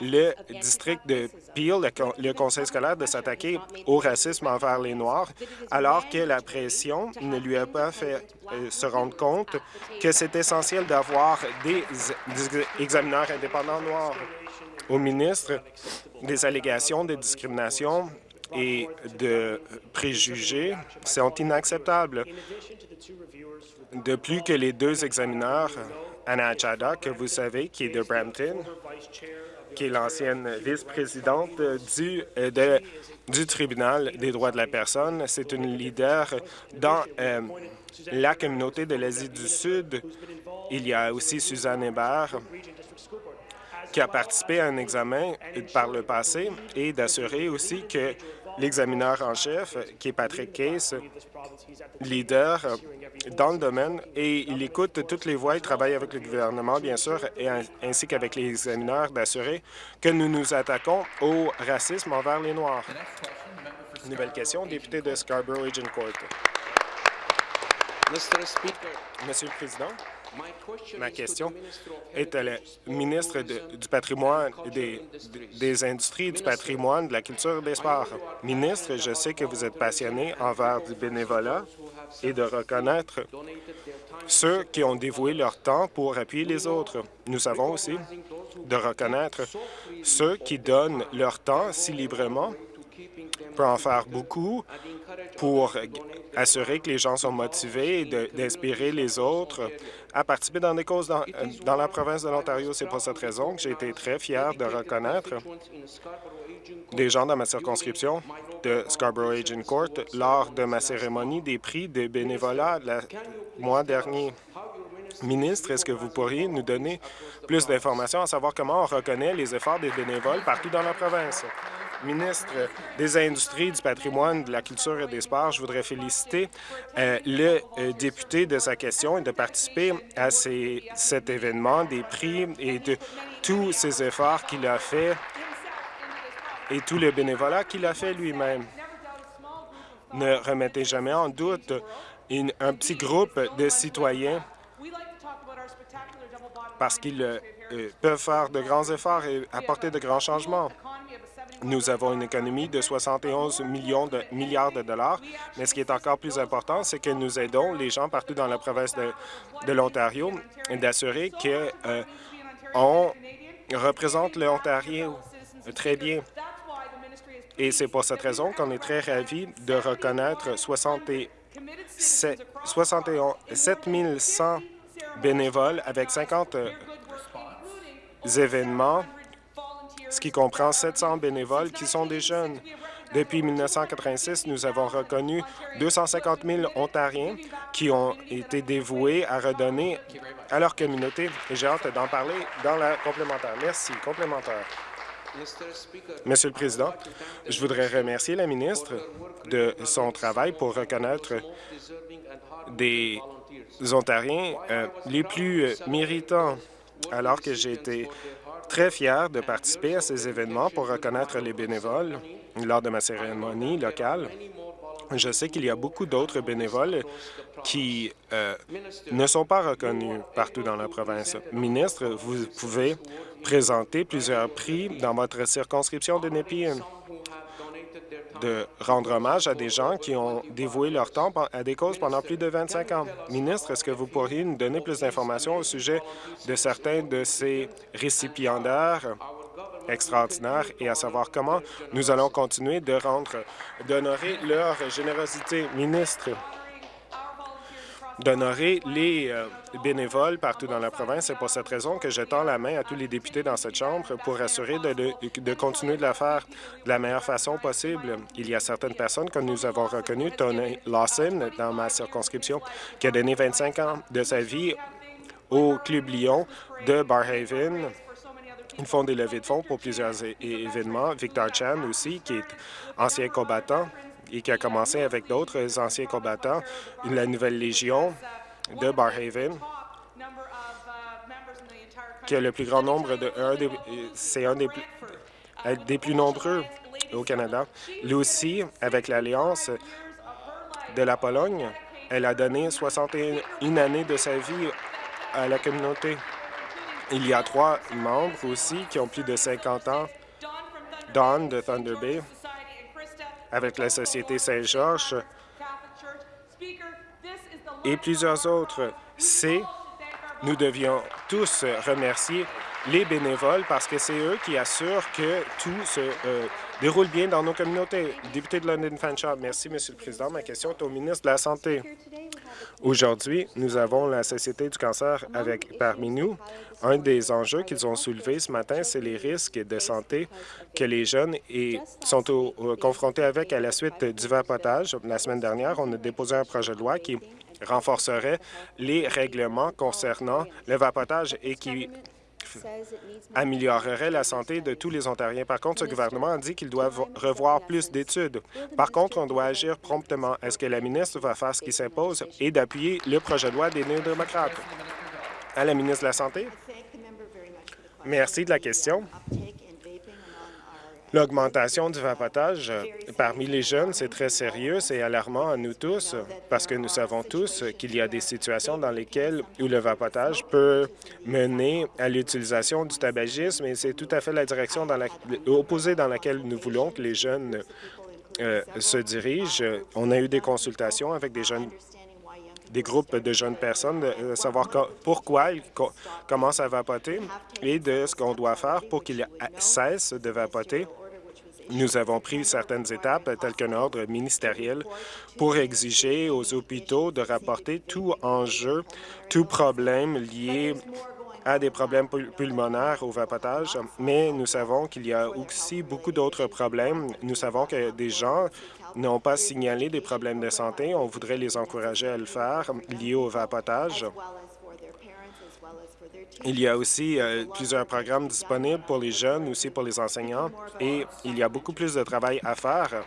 le district de Peel, le, conseil scolaire, de s'attaquer au racisme envers les Noirs, alors que la pression ne lui a pas fait euh, se rendre compte que c'est essentiel d'avoir des examineurs indépendants noirs au ministre des allégations de discrimination et de préjugés sont inacceptables. De plus que les deux examineurs, Anna Chada, que vous savez, qui est de Brampton, qui est l'ancienne vice-présidente du, euh, tribunal des droits de la personne. C'est une leader dans euh, la communauté de l'Asie du Sud. Il y a aussi Suzanne Hébert, qui a participé à un examen par le passé et d'assurer aussi que l'examineur en chef, qui est Patrick Case, leader dans le domaine, et il écoute toutes les voix, il travaille avec le gouvernement, bien sûr, et ainsi qu'avec les examineurs, d'assurer que nous nous attaquons au racisme envers les Noirs. Nouvelle question, député de Scarborough-Agent Court. Monsieur le Président, Ma question est à la ministre du patrimoine, des, industries, du patrimoine, de la culture et des sports. Ministre, je sais que vous êtes passionné envers du bénévolat et de reconnaître ceux qui ont dévoué leur temps pour appuyer les autres. Nous savons aussi de reconnaître ceux qui donnent leur temps si librement peut en faire beaucoup pour assurer que les gens sont motivés et d'inspirer les autres à participer dans des causes dans, dans la province de l'Ontario. C'est pour cette raison que j'ai été très fier de reconnaître des gens dans ma circonscription de Scarborough Agent Court lors de ma cérémonie des prix de bénévolat le mois dernier. Ministre, est-ce que vous pourriez nous donner plus d'informations à savoir comment on reconnaît les efforts des bénévoles partout dans la province? Ministre des Industries, du patrimoine, de la culture et des sports, je voudrais féliciter euh, le euh, député de sa question et de participer à cet événement des prix et de tous ces efforts qu'il a fait et tout le bénévolat qu'il a fait lui-même. Ne remettez jamais en doute un petit groupe de citoyens parce qu'ils euh, peuvent faire de grands efforts et apporter de grands changements. Nous avons une économie de 71 millions de milliards de dollars, mais ce qui est encore plus important, c'est que nous aidons les gens partout dans la province de, de l'Ontario d'assurer qu'on représente l'Ontario très bien. Et c'est pour cette raison qu'on est très ravis de reconnaître 67 100 bénévoles avec 50 euh, événements, ce qui comprend 700 bénévoles qui sont des jeunes. Depuis 1986, nous avons reconnu 250 000 Ontariens qui ont été dévoués à redonner à leur communauté. J'ai hâte d'en parler dans la complémentaire. Merci. Complémentaire. Monsieur le Président, je voudrais remercier la ministre de son travail pour reconnaître des Ontariens euh, les plus euh, méritants, alors que j'ai été très fier de participer à ces événements pour reconnaître les bénévoles lors de ma cérémonie locale. Je sais qu'il y a beaucoup d'autres bénévoles qui euh, ne sont pas reconnus partout dans la province. Ministre, vous pouvez présenter plusieurs prix dans votre circonscription de Nepean de rendre hommage à des gens qui ont dévoué leur temps à des causes pendant plus de 25 ans. Ministre, est-ce que vous pourriez nous donner plus d'informations au sujet de certains de ces récipiendaires extraordinaires et à savoir comment nous allons continuer de rendre, d'honorer leur générosité. Ministre, d'honorer les euh, bénévoles partout dans la province. C'est pour cette raison que je tends la main à tous les députés dans cette Chambre pour assurer de, de, continuer de la faire de la meilleure façon possible. Il y a certaines personnes que nous avons reconnues, Tony Lawson, dans ma circonscription, qui a donné 25 ans de sa vie au Club Lyon de Barhaven. Ils font des levées de fonds pour plusieurs événements. Victor Chan aussi, qui est ancien combattant, et qui a commencé avec d'autres anciens combattants, la Nouvelle Légion de Barhaven, qui a le plus grand nombre de... C'est un des des plus nombreux au Canada. Lui avec l'Alliance de la Pologne, elle a donné 61 années de sa vie à la communauté. Il y a trois membres aussi qui ont plus de 50 ans. Don de Thunder Bay, avec la Société Saint-Georges et plusieurs autres. C'est nous devions tous remercier les bénévoles parce que c'est eux qui assurent que tout se euh, déroule bien dans nos communautés. Député de London Fanshawe, merci, Monsieur le Président. Ma question est au ministre de la Santé. Aujourd'hui, nous avons la Société du cancer avec parmi nous. Un des enjeux qu'ils ont soulevés ce matin, c'est les risques de santé que les jeunes sont confrontés avec à la suite du vapotage. La semaine dernière, on a déposé un projet de loi qui renforcerait les règlements concernant le vapotage et qui améliorerait la santé de tous les Ontariens. Par contre, ce gouvernement a dit qu'il doit revoir plus d'études. Par contre, on doit agir promptement. Est-ce que la ministre va faire ce qui s'impose et d'appuyer le projet de loi des néo-démocrates? À la ministre de la Santé. Merci de la question. L'augmentation du vapotage euh, parmi les jeunes, c'est très sérieux, c'est alarmant à nous tous, parce que nous savons tous qu'il y a des situations dans lesquelles où le vapotage peut mener à l'utilisation du tabagisme, et c'est tout à fait la direction dans la, opposée dans laquelle nous voulons que les jeunes euh, se dirigent. On a eu des consultations avec des jeunes des groupes de jeunes personnes, de savoir pourquoi ils commencent à vapoter et de ce qu'on doit faire pour qu'ils cessent de vapoter. Nous avons pris certaines étapes, telles qu'un ordre ministériel, pour exiger aux hôpitaux de rapporter tout enjeu, tout problème lié à des problèmes pulmonaires au vapotage, mais nous savons qu'il y a aussi beaucoup d'autres problèmes. Nous savons que des gens n'ont pas signalé des problèmes de santé. On voudrait les encourager à le faire liés au vapotage. Il y a aussi euh, plusieurs programmes disponibles pour les jeunes, aussi pour les enseignants, et il y a beaucoup plus de travail à faire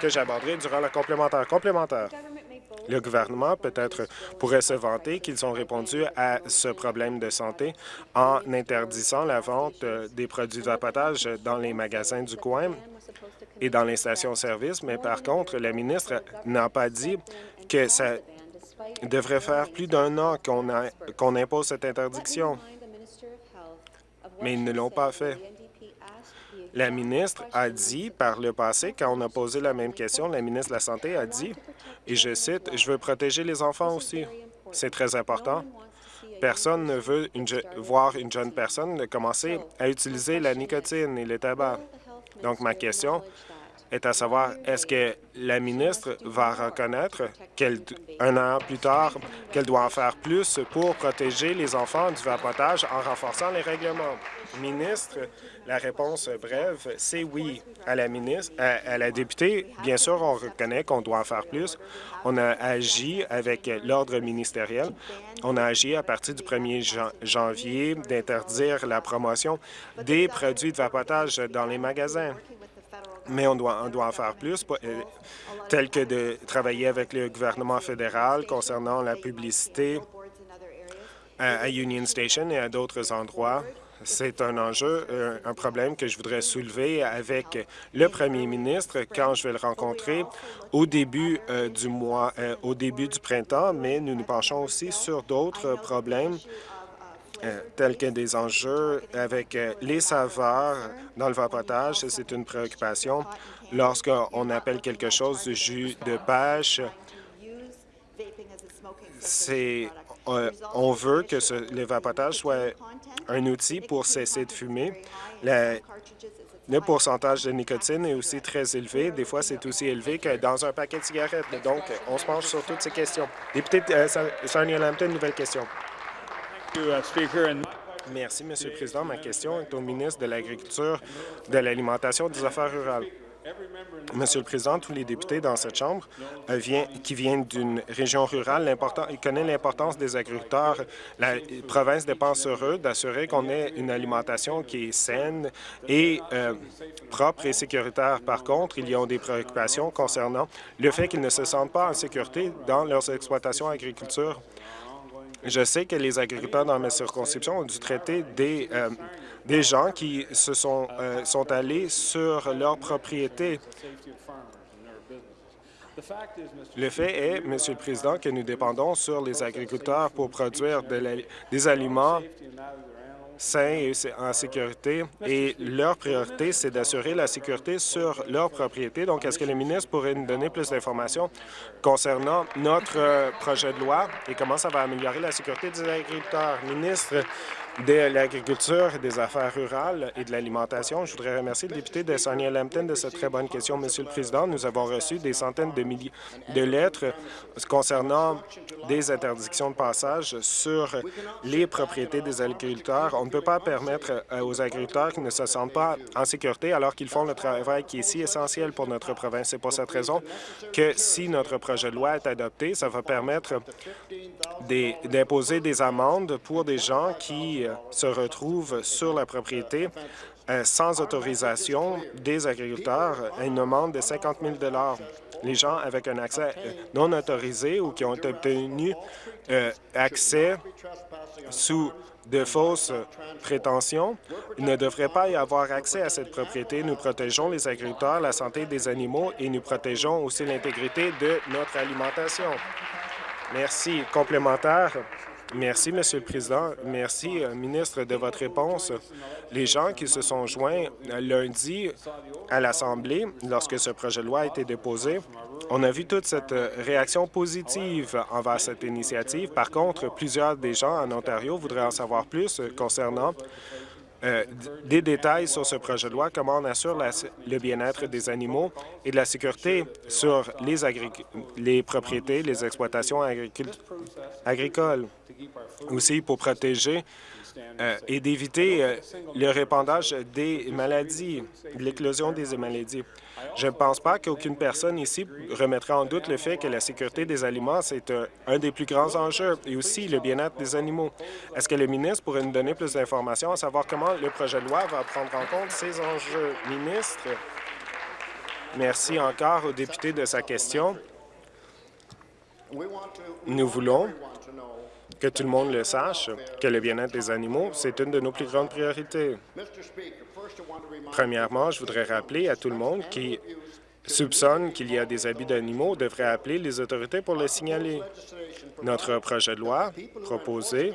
que j'aborderai durant la complémentaire. Complémentaire. Le gouvernement peut-être pourrait se vanter qu'ils ont répondu à ce problème de santé en interdisant la vente euh, des produits de vapotage dans les magasins du coin et dans les stations-service, mais par contre, la ministre n'a pas dit que ça devrait faire plus d'un an qu'on impose cette interdiction, mais ils ne l'ont pas fait. La ministre a dit par le passé, quand on a posé la même question, la ministre de la Santé a dit, et je cite, « Je veux protéger les enfants aussi. C'est très important. Personne ne veut voir une jeune personne commencer à utiliser la nicotine et le tabac. Donc, ma question est à savoir, est-ce que la ministre va reconnaître qu'un an plus tard qu'elle doit en faire plus pour protéger les enfants du vapotage en renforçant les règlements? Ministre, la réponse brève, c'est oui. À la ministre, à, la députée, bien sûr, on reconnaît qu'on doit en faire plus. On a agi avec l'ordre ministériel. On a agi à partir du 1er janvier d'interdire la promotion des produits de vapotage dans les magasins mais on doit, on doit en faire plus, euh, tel que de travailler avec le gouvernement fédéral concernant la publicité à Union Station et à d'autres endroits. C'est un enjeu, euh, un problème que je voudrais soulever avec le premier ministre quand je vais le rencontrer au début euh, du mois, au début du printemps, mais nous nous penchons aussi sur d'autres problèmes euh, tels que des enjeux avec euh, les saveurs dans le vapotage. C'est une préoccupation. Lorsqu'on appelle quelque chose du jus de pêche, c'est euh, on veut que le vapotage soit un outil pour cesser de fumer. le pourcentage de nicotine est aussi très élevé. Des fois, c'est aussi élevé que dans un paquet de cigarettes. Donc, on se penche sur toutes ces questions. Député Sonia Lampton, nouvelle question. Merci, Monsieur le Président. Ma question est au ministre de l'Agriculture, de l'Alimentation et des Affaires rurales. Monsieur le Président, tous les députés dans cette Chambre euh, qui viennent d'une région rurale connaissent l'importance des agriculteurs. La province dépend sur eux d'assurer qu'on ait une alimentation qui est saine et euh, propre et sécuritaire. Par contre, il y a des préoccupations concernant le fait qu'ils ne se sentent pas en sécurité dans leurs exploitations agriculture. Je sais que les agriculteurs dans ma circonscription ont dû traiter des, euh, des gens qui se sont, euh, sont allés sur leur propriété. Le fait est, Monsieur le Président, que nous dépendons sur les agriculteurs pour produire des aliments sains et en sécurité, et leur priorité, c'est d'assurer la sécurité sur leur propriété. Donc, est-ce que le ministre pourrait nous donner plus d'informations concernant notre euh, projet de loi et comment ça va améliorer la sécurité des agriculteurs? Ministre, de l'Agriculture, des Affaires rurales et de l'Alimentation. Je voudrais remercier le député de Sonia Lampton de cette très bonne question. Monsieur le Président, nous avons reçu des centaines de milliers de lettres concernant des interdictions de passage sur les propriétés des agriculteurs. On ne peut pas permettre euh, aux agriculteurs qui ne se sentent pas en sécurité alors qu'ils font le travail qui est si essentiel pour notre province. C'est pour cette raison que si notre projet de loi est adopté, ça va permettre d'imposer des amendes pour des gens qui euh, se retrouvent sur la propriété euh, sans autorisation des agriculteurs à une demande de 50 000 Les gens avec un accès euh, non autorisé ou qui ont obtenu accès sous de fausses prétentions ne devraient pas y avoir accès à cette propriété. Nous protégeons les agriculteurs, la santé des animaux et nous protégeons aussi l'intégrité de notre alimentation. Merci. Complémentaire. Merci, Monsieur le Président. Merci, euh, ministre, de votre réponse. Les gens qui se sont joints euh, lundi à l'Assemblée, lorsque ce projet de loi a été déposé, on a vu toute cette euh, réaction positive envers cette initiative. Par contre, plusieurs des gens en Ontario voudraient en savoir plus concernant euh, des détails sur ce projet de loi, comment on assure le bien-être des animaux et de la sécurité sur les, propriétés, les exploitations agricoles. Aussi pour protéger euh, et d'éviter euh, le répandage des maladies, l'éclosion des maladies. Je ne pense pas qu'aucune personne ici remettra en doute le fait que la sécurité des aliments, c'est un, des plus grands enjeux, et aussi le bien-être des animaux. Est-ce que le ministre pourrait nous donner plus d'informations à savoir comment le projet de loi va prendre en compte ces enjeux? Ministre, merci encore au député de sa question. Nous voulons que tout le monde le sache, que le bien-être des animaux, c'est une de nos plus grandes priorités. Premièrement, je voudrais rappeler à tout le monde qui soupçonnent qu'il y a des abus d'animaux devraient appeler les autorités pour le signaler. Notre projet de loi proposé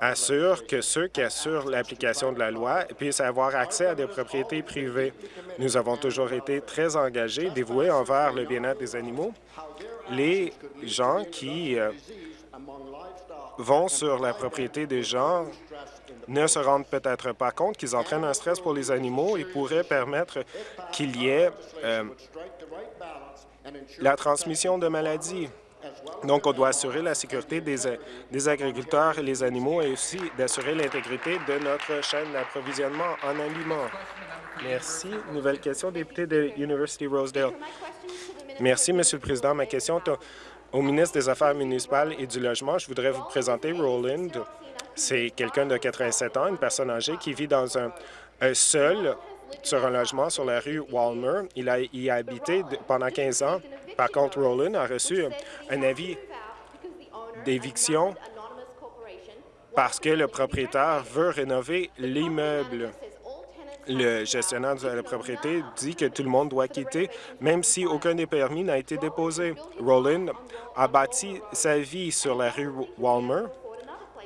assure que ceux qui assurent l'application de la loi puissent avoir accès à des propriétés privées. Nous avons toujours été très engagés, dévoués envers le bien-être des animaux. Les gens qui euh, vont sur la propriété des gens ne se rendent peut-être pas compte qu'ils entraînent un stress pour les animaux et pourraient permettre qu'il y ait euh, la transmission de maladies. Donc, on doit assurer la sécurité des, des agriculteurs et les animaux et aussi d'assurer l'intégrité de notre chaîne d'approvisionnement en aliments. Merci. Nouvelle question, député de University Rosedale. Merci, Monsieur le Président. Ma question est au ministre des Affaires municipales et du Logement. Je voudrais vous présenter Roland. C'est quelqu'un de 87 ans, une personne âgée qui vit dans un, seul sur un logement sur la rue Walmer. Il a y a habité pendant 15 ans. Par contre, Roland a reçu un avis d'éviction parce que le propriétaire veut rénover l'immeuble. Le gestionnaire de la propriété dit que tout le monde doit quitter, même si aucun des permis n'a été déposé. Roland a bâti sa vie sur la rue Walmer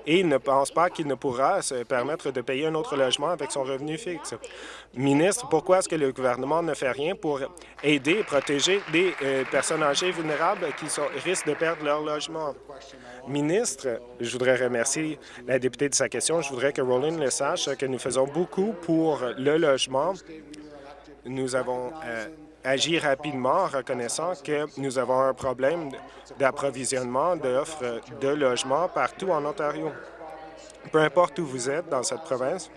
et il ne pense pas qu'il ne pourra se permettre de payer un autre logement avec son revenu fixe. Ministre, pourquoi est-ce que le gouvernement ne fait rien pour aider et protéger des euh, personnes âgées vulnérables qui sont, risquent de perdre leur logement? Ministre, je voudrais remercier la députée de sa question. Je voudrais que Roland le sache que nous faisons beaucoup pour le logement. Nous avons euh, agir rapidement en reconnaissant que nous avons un problème d'approvisionnement d'offres de logements partout en Ontario. Peu importe où vous êtes dans cette province,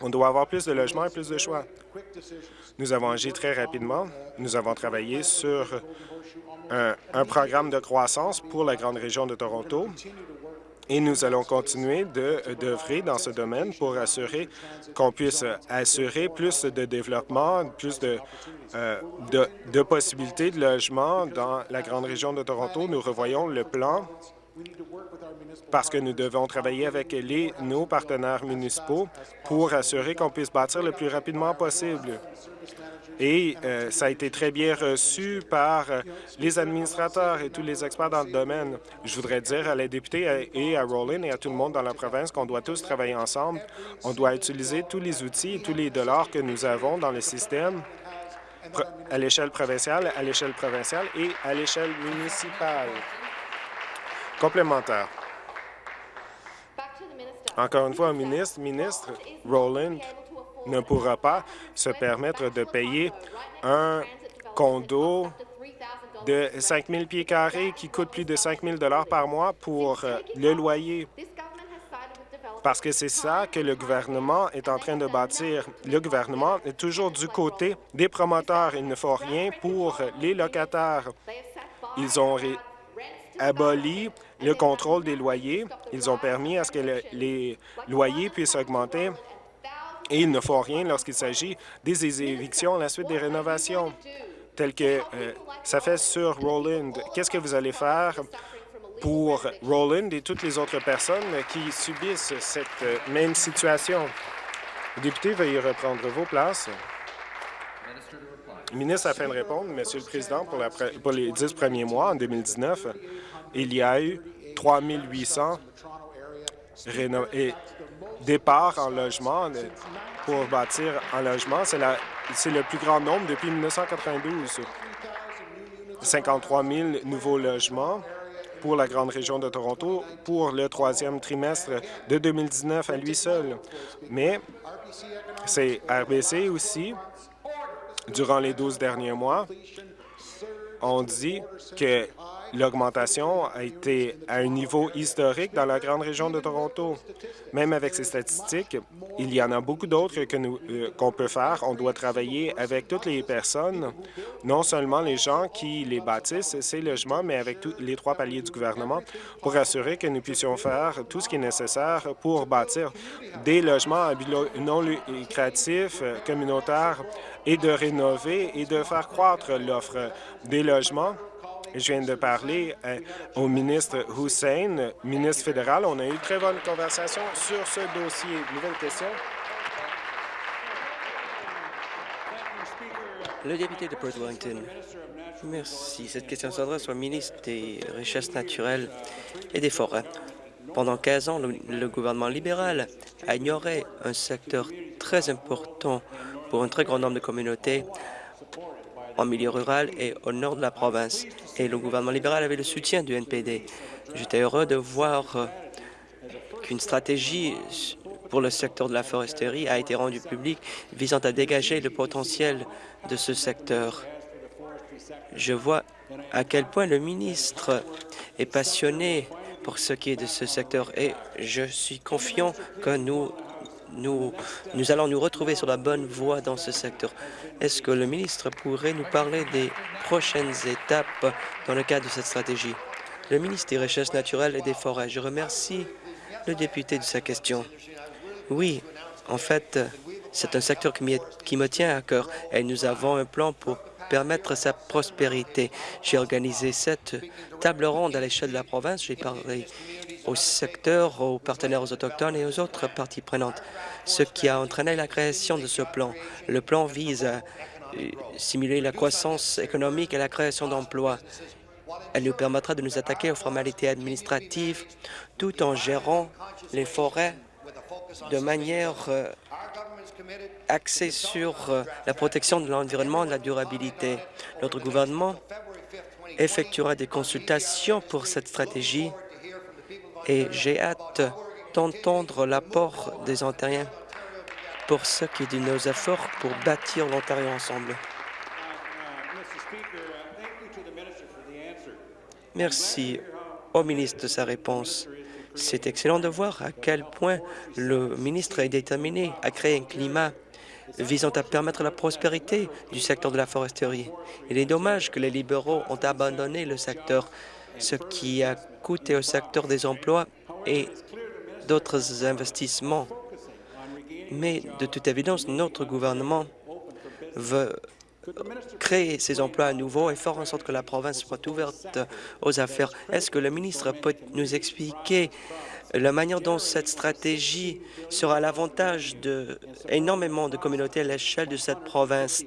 on doit avoir plus de logements et plus de choix. Nous avons agi très rapidement. Nous avons travaillé sur un, programme de croissance pour la grande région de Toronto et nous allons continuer d'œuvrer dans ce domaine pour assurer qu'on puisse assurer plus de développement, plus de, euh, de, de, possibilités de logement dans la grande région de Toronto. Nous revoyons le plan parce que nous devons travailler avec les, nos partenaires municipaux pour assurer qu'on puisse bâtir le plus rapidement possible et euh, ça a été très bien reçu par euh, les administrateurs et tous les experts dans le domaine. Je voudrais dire à la députée et à Roland et à tout le monde dans la province qu'on doit tous travailler ensemble. On doit utiliser tous les outils et tous les dollars que nous avons dans le système à l'échelle provinciale, à l'échelle provinciale et à l'échelle municipale. Complémentaire. Encore une fois, ministre, ministre Roland ne pourra pas se permettre de payer un condo de 5 000 pieds carrés qui coûte plus de 5 000 par mois pour euh, le loyer. Parce que c'est ça que le gouvernement est en train de bâtir. Le gouvernement est toujours du côté des promoteurs. Il ne faut rien pour les locataires. Ils ont aboli le contrôle des loyers. Ils ont permis à ce que les loyers puissent augmenter et il ne faut rien lorsqu'il s'agit des évictions à la suite des rénovations, telles que euh, ça fait sur Roland. Qu'est-ce que vous allez faire pour Roland et toutes les autres personnes qui subissent cette euh, même situation? Député, veuillez reprendre vos places. ministre, afin de répondre, Monsieur le Président, pour, pour les dix premiers mois, en 2019, il y a eu 3 800 et départ en logement pour bâtir un logement. C'est le plus grand nombre depuis 1992. 53 000 nouveaux logements pour la grande région de Toronto pour le troisième trimestre de 2019 à lui seul. Mais c'est RBC aussi, durant les 12 derniers mois, on dit que L'augmentation a été à un niveau historique dans la grande région de Toronto. Même avec ces statistiques, il y en a beaucoup d'autres euh, qu'on peut faire. On doit travailler avec toutes les personnes, non seulement les gens qui les bâtissent, ces logements, mais avec tous les trois paliers du gouvernement pour assurer que nous puissions faire tout ce qui est nécessaire pour bâtir des logements non lucratifs, communautaires, et de rénover et de faire croître l'offre des logements je viens de parler euh, au ministre Hussein, ministre fédéral. On a eu une très bonne conversation sur ce dossier. Nouvelle question. Le député de Port Wellington. Merci. Cette question s'adresse au ministre des Richesses naturelles et des Forêts. Pendant 15 ans, le, le gouvernement libéral a ignoré un secteur très important pour un très grand nombre de communautés en milieu rural et au nord de la province. Et le gouvernement libéral avait le soutien du NPD. J'étais heureux de voir euh, qu'une stratégie pour le secteur de la foresterie a été rendue publique visant à dégager le potentiel de ce secteur. Je vois à quel point le ministre est passionné pour ce qui est de ce secteur et je suis confiant que nous nous, nous allons nous retrouver sur la bonne voie dans ce secteur. Est-ce que le ministre pourrait nous parler des prochaines étapes dans le cadre de cette stratégie? Le ministre des Richesses naturelles et des Forêts, je remercie le député de sa question. Oui, en fait, c'est un secteur qui, qui me tient à cœur et nous avons un plan pour permettre sa prospérité. J'ai organisé cette table ronde à l'échelle de la province. J'ai parlé au secteur, aux partenaires autochtones et aux autres parties prenantes, ce qui a entraîné la création de ce plan. Le plan vise à euh, simuler la croissance économique et la création d'emplois. Elle nous permettra de nous attaquer aux formalités administratives tout en gérant les forêts de manière euh, axée sur euh, la protection de l'environnement et de la durabilité. Notre gouvernement effectuera des consultations pour cette stratégie et j'ai hâte d'entendre l'apport des Ontariens pour ce qui est de nos efforts pour bâtir l'Ontario ensemble. Merci au ministre de sa réponse. C'est excellent de voir à quel point le ministre est déterminé à créer un climat visant à permettre la prospérité du secteur de la foresterie. Il est dommage que les libéraux ont abandonné le secteur, ce qui a coûté au secteur des emplois et d'autres investissements. Mais de toute évidence, notre gouvernement veut créer ces emplois à nouveau et faire en sorte que la province soit ouverte aux affaires. Est-ce que le ministre peut nous expliquer la manière dont cette stratégie sera l'avantage de énormément de communautés à l'échelle de cette province,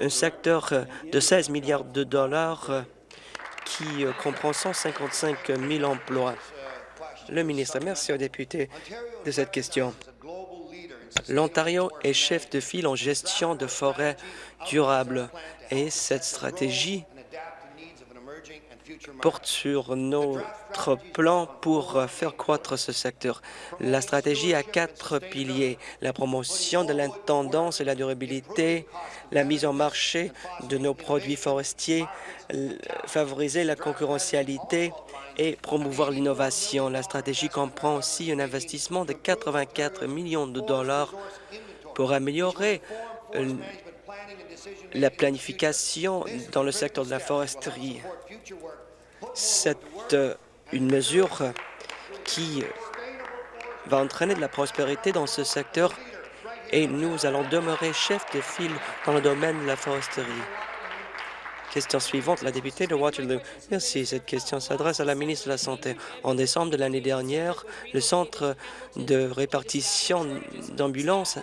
un secteur de 16 milliards de dollars qui comprend 155 000 emplois? Le ministre, merci aux députés de cette question. L'Ontario est chef de file en gestion de forêts durables et cette stratégie porte sur notre plan pour faire croître ce secteur. La stratégie a quatre piliers, la promotion de l'intendance et la durabilité, la mise en marché de nos produits forestiers, favoriser la concurrentialité et promouvoir l'innovation. La stratégie comprend aussi un investissement de 84 millions de dollars pour améliorer euh, la planification dans le secteur de la foresterie. C'est euh, une mesure qui va entraîner de la prospérité dans ce secteur et nous allons demeurer chef de file dans le domaine de la foresterie. Question suivante, la députée de Waterloo. Merci. Cette question s'adresse à la ministre de la Santé. En décembre de l'année dernière, le centre de répartition d'ambulances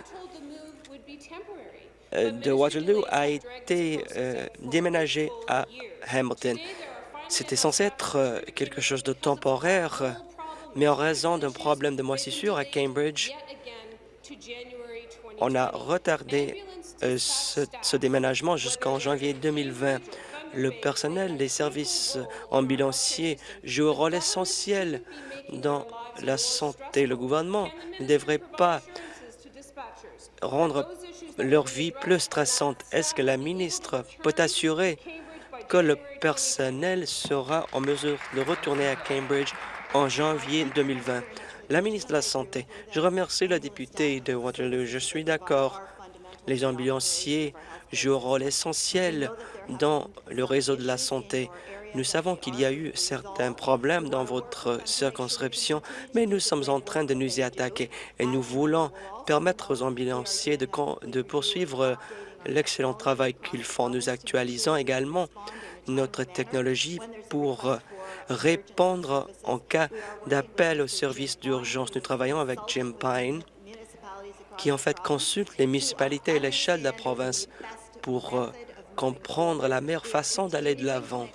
euh, de Waterloo a été euh, déménagé à Hamilton. C'était censé être euh, quelque chose de temporaire, mais en raison d'un problème de moisissure à Cambridge, on a retardé euh, ce, déménagement jusqu'en janvier 2020. Le personnel des services ambulanciers joue un rôle essentiel dans la santé. Le gouvernement ne devrait pas rendre leur vie plus stressante. Est-ce que la ministre peut assurer que le personnel sera en mesure de retourner à Cambridge en janvier 2020? La ministre de la Santé, je remercie le député de Waterloo. Je suis d'accord les ambulanciers jouent un rôle essentiel dans le réseau de la santé. Nous savons qu'il y a eu certains problèmes dans votre circonscription, mais nous sommes en train de nous y attaquer et nous voulons permettre aux ambulanciers de, poursuivre l'excellent travail qu'ils font. Nous actualisons également notre technologie pour répondre en cas d'appel au service d'urgence. Nous travaillons avec Jim Pine qui en fait consulte les municipalités à l'échelle de la province pour euh, comprendre la meilleure façon d'aller de l'avant.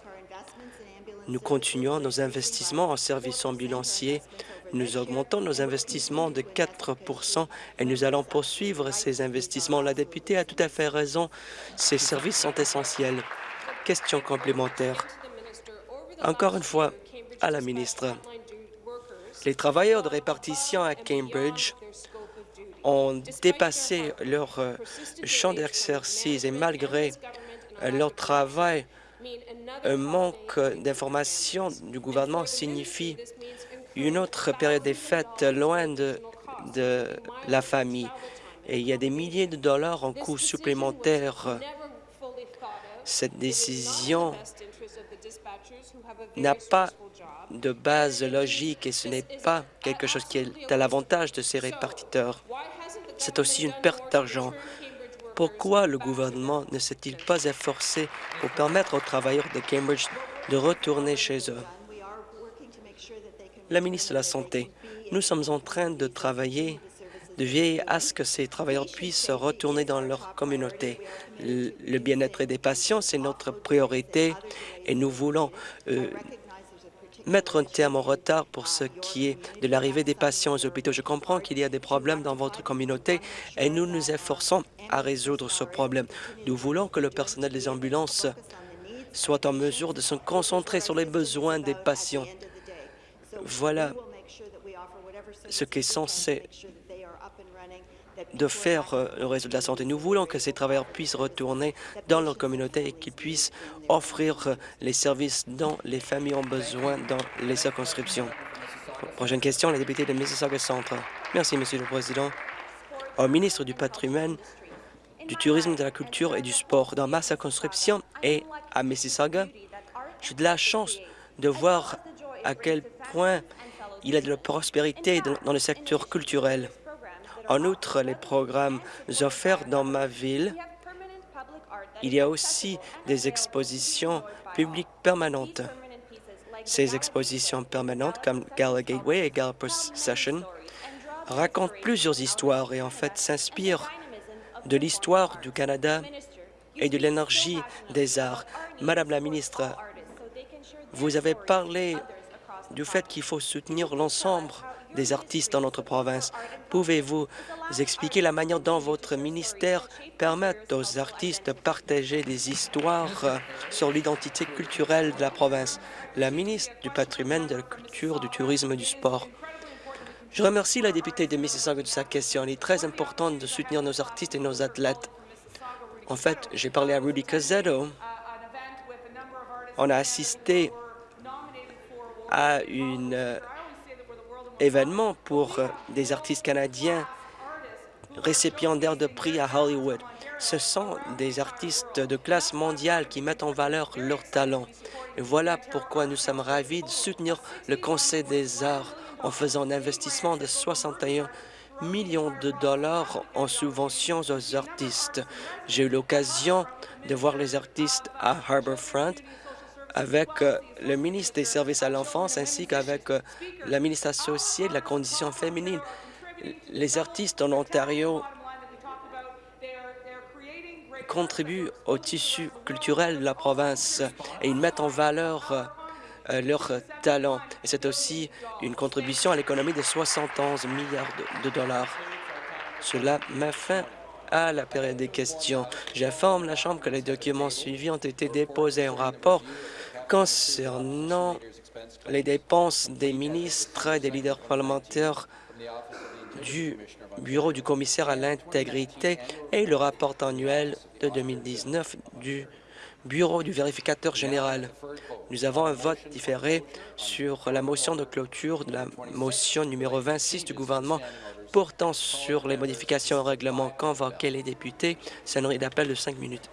Nous continuons nos investissements en services ambulanciers. Nous augmentons nos investissements de 4% et nous allons poursuivre ces investissements. La députée a tout à fait raison. Ces services sont essentiels. Question complémentaire. Encore une fois, à la ministre. Les travailleurs de répartition à Cambridge ont dépassé leur euh, champ d'exercice et malgré euh, leur travail, un manque d'informations du gouvernement signifie une autre période des fêtes loin de, la famille. Et il y a des milliers de dollars en coûts supplémentaires. Cette décision n'a pas de base logique et ce n'est pas quelque chose qui est à l'avantage de ces répartiteurs. C'est aussi une perte d'argent. Pourquoi le gouvernement ne s'est-il pas efforcé pour permettre aux travailleurs de Cambridge de retourner chez eux? La ministre de la Santé, nous sommes en train de travailler de veiller à ce que ces travailleurs puissent retourner dans leur communauté. Le bien-être des patients, c'est notre priorité et nous voulons euh, mettre un terme au retard pour ce qui est de l'arrivée des patients aux hôpitaux. Je comprends qu'il y a des problèmes dans votre communauté et nous nous efforçons à résoudre ce problème. Nous voulons que le personnel des ambulances soit en mesure de se concentrer sur les besoins des patients. Voilà ce qui est censé de faire euh, le réseau de la santé. Nous voulons que ces travailleurs puissent retourner dans leur communauté et qu'ils puissent offrir euh, les services dont les familles ont besoin dans les circonscriptions. Prochaine question, la députée de Mississauga Centre. Merci, Monsieur le Président. Au ministre du Patrimoine, du Tourisme, de la Culture et du Sport, dans ma circonscription et à Mississauga, j'ai de la chance de voir à quel point il y a de la prospérité dans le secteur culturel. En outre, les programmes offerts dans ma ville, il y a aussi des expositions publiques permanentes. Ces expositions permanentes, comme Gala Gateway et Gala Procession, racontent plusieurs histoires et en fait s'inspirent de l'histoire du Canada et de l'énergie des arts. Madame la ministre, vous avez parlé du fait qu'il faut soutenir l'ensemble des artistes dans notre province. Pouvez-vous expliquer la manière dont votre ministère permet aux artistes de partager des histoires sur l'identité culturelle de la province? La ministre du Patrimoine, de la Culture, du Tourisme et du Sport. Je remercie la députée de Mississauga de sa question. Il est très important de soutenir nos artistes et nos athlètes. En fait, j'ai parlé à Rudy Cazzetto. On a assisté à un euh, événement pour euh, des artistes canadiens récipiendaires de prix à Hollywood. Ce sont des artistes de classe mondiale qui mettent en valeur leurs talents. Et voilà pourquoi nous sommes ravis de soutenir le Conseil des arts en faisant un investissement de 61 millions de dollars en subventions aux artistes. J'ai eu l'occasion de voir les artistes à Harbourfront avec euh, le ministre des Services à l'enfance ainsi qu'avec euh, la ministre associée de la condition féminine. Les artistes en Ontario contribuent au tissu culturel de la province et ils mettent en valeur euh, leurs talents. Et c'est aussi une contribution à l'économie de 71 milliards de dollars. Cela met fin à la période des questions. J'informe la Chambre que les documents suivis ont été déposés en rapport concernant les dépenses des ministres et des leaders parlementaires du Bureau du commissaire à l'intégrité et le rapport annuel de 2019 du Bureau du vérificateur général. Nous avons un vote différé sur la motion de clôture de la motion numéro 26 du gouvernement portant sur les modifications au règlement convoqué les députés. Sonnerie d'appel de cinq minutes.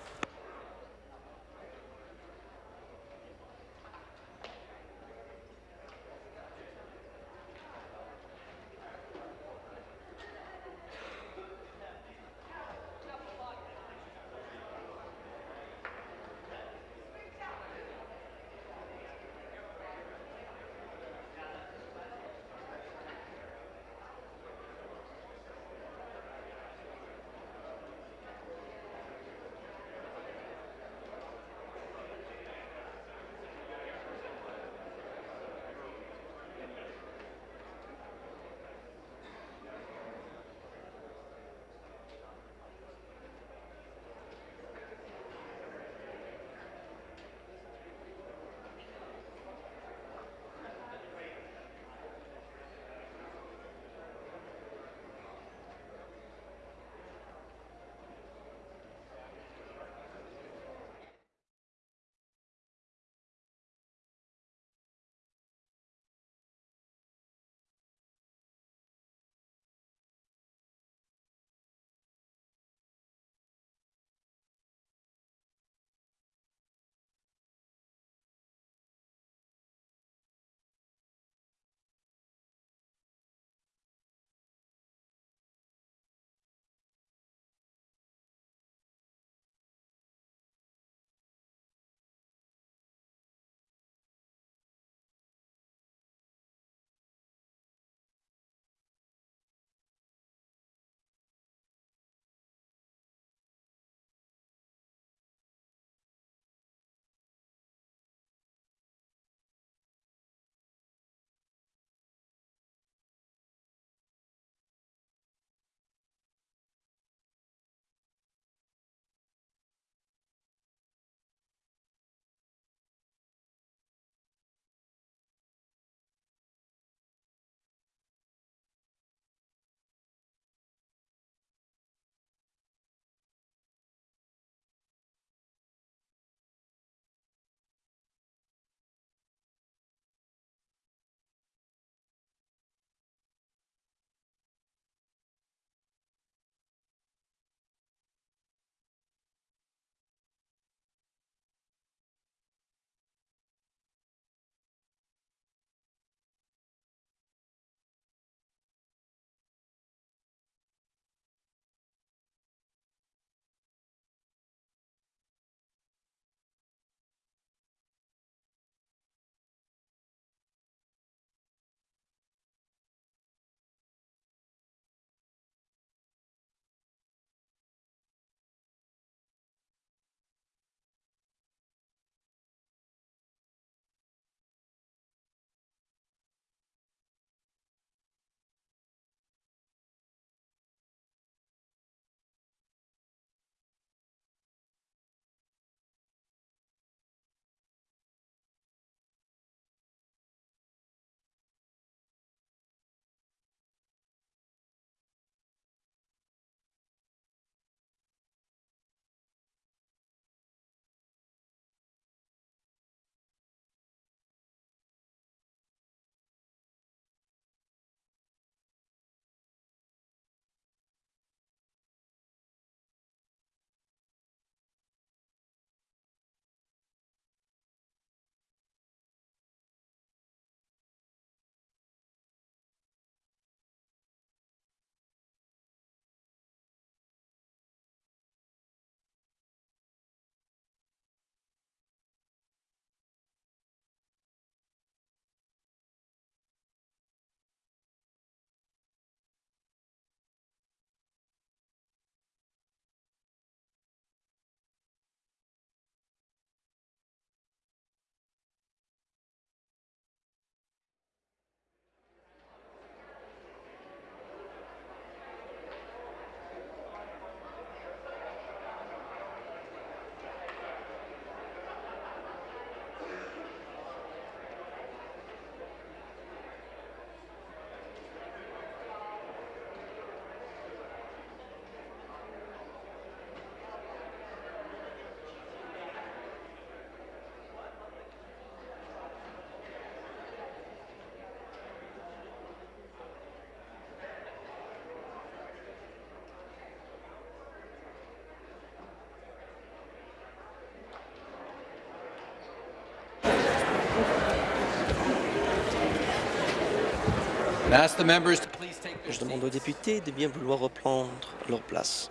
Je demande aux députés de bien vouloir reprendre leur place.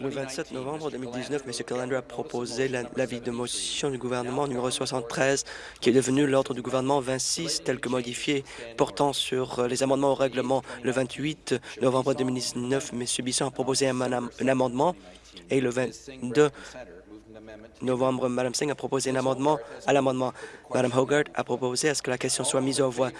Le 27 novembre 2019, M. Callender a proposé l'avis de motion du gouvernement numéro 73, qui est devenu l'ordre du gouvernement 26, tel que modifié, portant sur euh, les amendements au règlement. Le 28 novembre 2019, M. Bisson a proposé un, un amendement et le 22 novembre, Mme Singh a proposé un amendement à l'amendement. Mme Hogarth a proposé à ce que la question soit mise aux voix,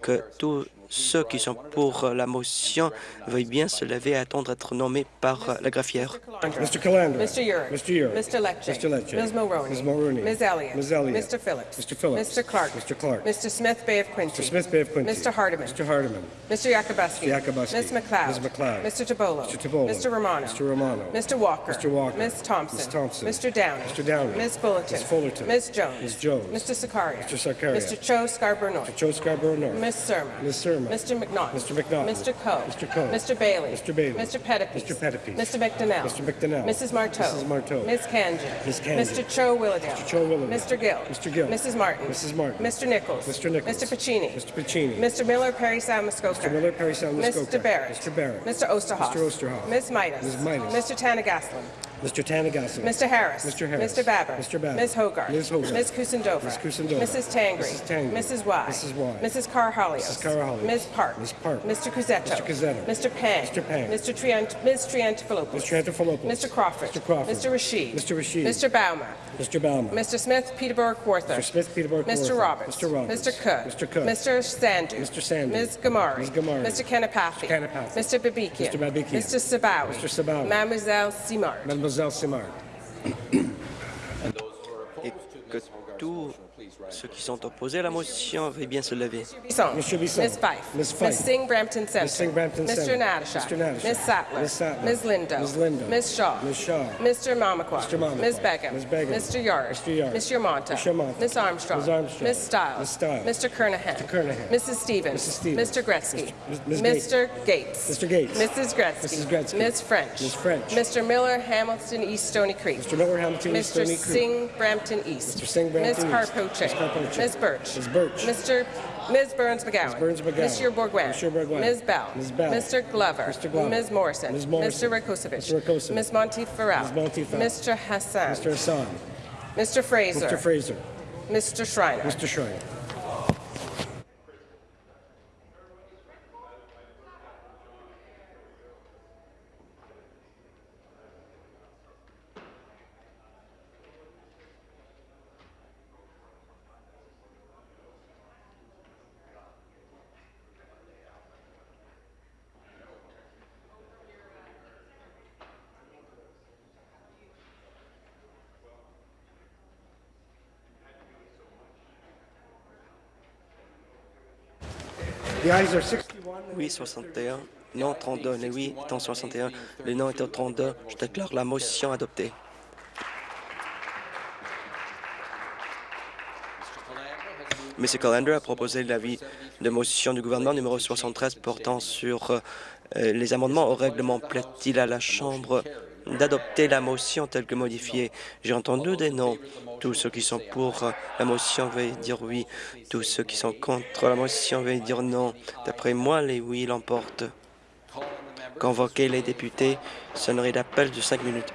que tout ceux qui sont pour la motion veuillent bien se lever et attendre d'être nommés par la greffière. Mr. Calandra. Mr. Urick. Mr. Urick. Mr. Lecce. Mr. Lecce. Ms. Mulroney. Ms. Mulroney. Ms. Elliott. Ms. Elliott. Mr. Phillips. Mr. Phillips. Mr. Clark. Mr. Clark. Mr. Smith Bay of Quincy. Mr. Smith Bay of Quincy. Mr. Hardiman. Mr. Hardiman. Mr. Yakubuski. Mr. Yakubuski. Ms. McLeod. Ms. McLeod. Mr. Tabolo. Mr. Tabolo. Mr. Romano. Mr. Romano. Mr. Walker. Mr. Walker. Ms. Thompson. Ms. Thompson. Mr. Downey. Mr. Downey. Ms. Fullerton. Ms. Fullerton. Ms. Jones. Ms. Jones. Mr. Sakaria. Mr. Sakaria. Mr. Cho Scarborough North. Mr. Cho Scarborough North. Ms. Surma. Ms. Mr. McNaught. Mr. McNaught. Mr. Coe. Mr. Coe. Mr. Bailey. Mr. Bailey. Mr. Pettipies. Mr. Pettipies. Mr. McDonnell. Mr. McDonnell. Mrs. Marteau. Mrs. Marteau. Ms. Kanjan. Ms. Kanjan. Mr. Cho Willowdale. Mr. Cho Willowdale. Mr. Gill. Mr. Gill. Mrs. Martin. Mrs. Martin. Mr. Nichols. Mr. Nichols. Mr. Pacini. Mr. Pacini. Mr. Miller Perry Sound Muskoka. Mr. Miller Perry Sound Muskoka. Mr. Barrett. Mr. Barrett. Mr. Osterhoff. Mr. Osterhoff. Ms. Midas. Ms. Midas. Mr. Tanagaslan. Mr. Tanagaslan. Mr. Harris. Mr. Harris. Mr. Babber. Mr. Babber. Ms. Hogarth. Ms. Hogarth. Ms. Kusendova. Ms. Kusendova. Mrs. Tangri. Mrs. Tangri. Mrs. Y. Mrs. Y. Mrs. Carhalios. Mrs. Carhalios. Ms. Park. Ms. Park. Mr. Cusetto. Mr. Cusetto. Mr. Pang. Mr. Pang. Mr. Triant. Ms. Triantafilopoulos. Mr. Triantafilopoulos. Mr. Crawford. Mr. Crawford. Mr. Rashid. Mr. Rashid. Mr. Baumer. Mr. Baumer. Mr. Smith, Peterborough Quarther. Mr. Smith, Peterborough Mr. Roberts. Mr. Roberts. Mr. Cook. Mr. Cook. Mr. Sandu. Mr. Sandu. Ms. Gamari. Ms. Gamari. Mr. Kanapathi. Mr. Kanapathi. Mr. Babikian. Mr. Babikian. Mr. Sabawi. Mr. Sabawi. Mademoiselle Simard. Mademoiselle Simard. et que ceux qui sont opposés à la motion veuillent bien se lever. Bisson. Mr. Bisson. Ms. Fife. Ms. Fife. Ms. Singh Brampton Center. Ms. Singh Brampton Mr. Center. Mr. Nadishak. Ms. Sattler. Ms. Sattler. Ms. Lindo. Ms. Lindo. Ms. Shaw. Ms. Shaw. Mr. Mamakwa. Mr. Mamakwa. Ms. Begum. Ms. Begum. Mr. Yard. Mr. Yard. Mr. Monta. Mr. Monta. Ms. Armstrong. Ms. Armstrong. Ms. Stiles. Ms. Stiles. Mr. Kernahan. Mr. Kernahan. Mrs. Stevens. Mrs. Stevens. Mr. Gretzky. Ms. Mr. Gates. Mr. Gates. Mrs. Gretzky. Mrs. Gretzky. Ms. French. Ms. French. Mr. Miller, Hamilton East Stony Creek. Mr. Miller, Hamilton East Stony Creek. Mr. Singh, Brampton East. Mr. Singh, Brampton Ms. Carpoche. Ms. Carpoche. Ms. Birch. Ms. Birch. Mr. Ms. Burns McGowan. Ms. Burns McGowan. Monsieur Bourguin. Monsieur Bourguin. Ms. Bell. Ms. Bell. Mr. Glover. Mr. Glover. Ms. Morrison. Ms. Morrison. Mr. Rakosevich. Mr. Rakosevich. Ms. Monty Farrell. Ms. Monty Farrell. Mr. Hassan. Mr. Hassan. Mr. Fraser. Mr. Fraser. Mr. Schreiner. Mr. Schreiner. Oui, 61. Non, 32. Les oui étant 61. Les non étant 32. Je déclare la motion adoptée. M. Callender a proposé l'avis de motion du gouvernement numéro 73 portant sur euh, les amendements au règlement. Plaît-il à la Chambre d'adopter la motion telle que modifiée? J'ai entendu des noms. Tous ceux qui sont pour la motion veuillent dire oui. Tous ceux qui sont contre la motion veuillent dire non. D'après moi, les oui l'emportent. Convoquer les députés, sonnerie d'appel de cinq minutes.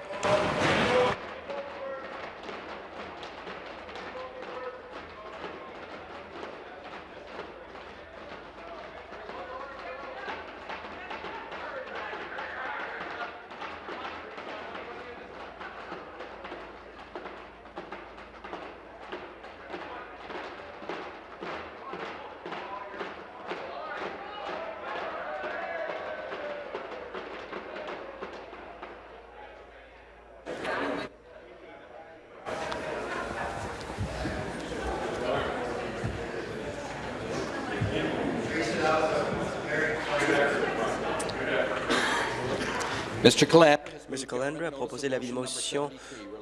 M. Callender a proposé de motion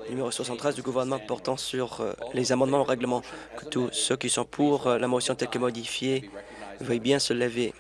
numéro 73 du gouvernement portant sur euh, les amendements au règlement. Que tous ceux qui sont pour euh, la motion telle que modifiée veuillent bien se lever.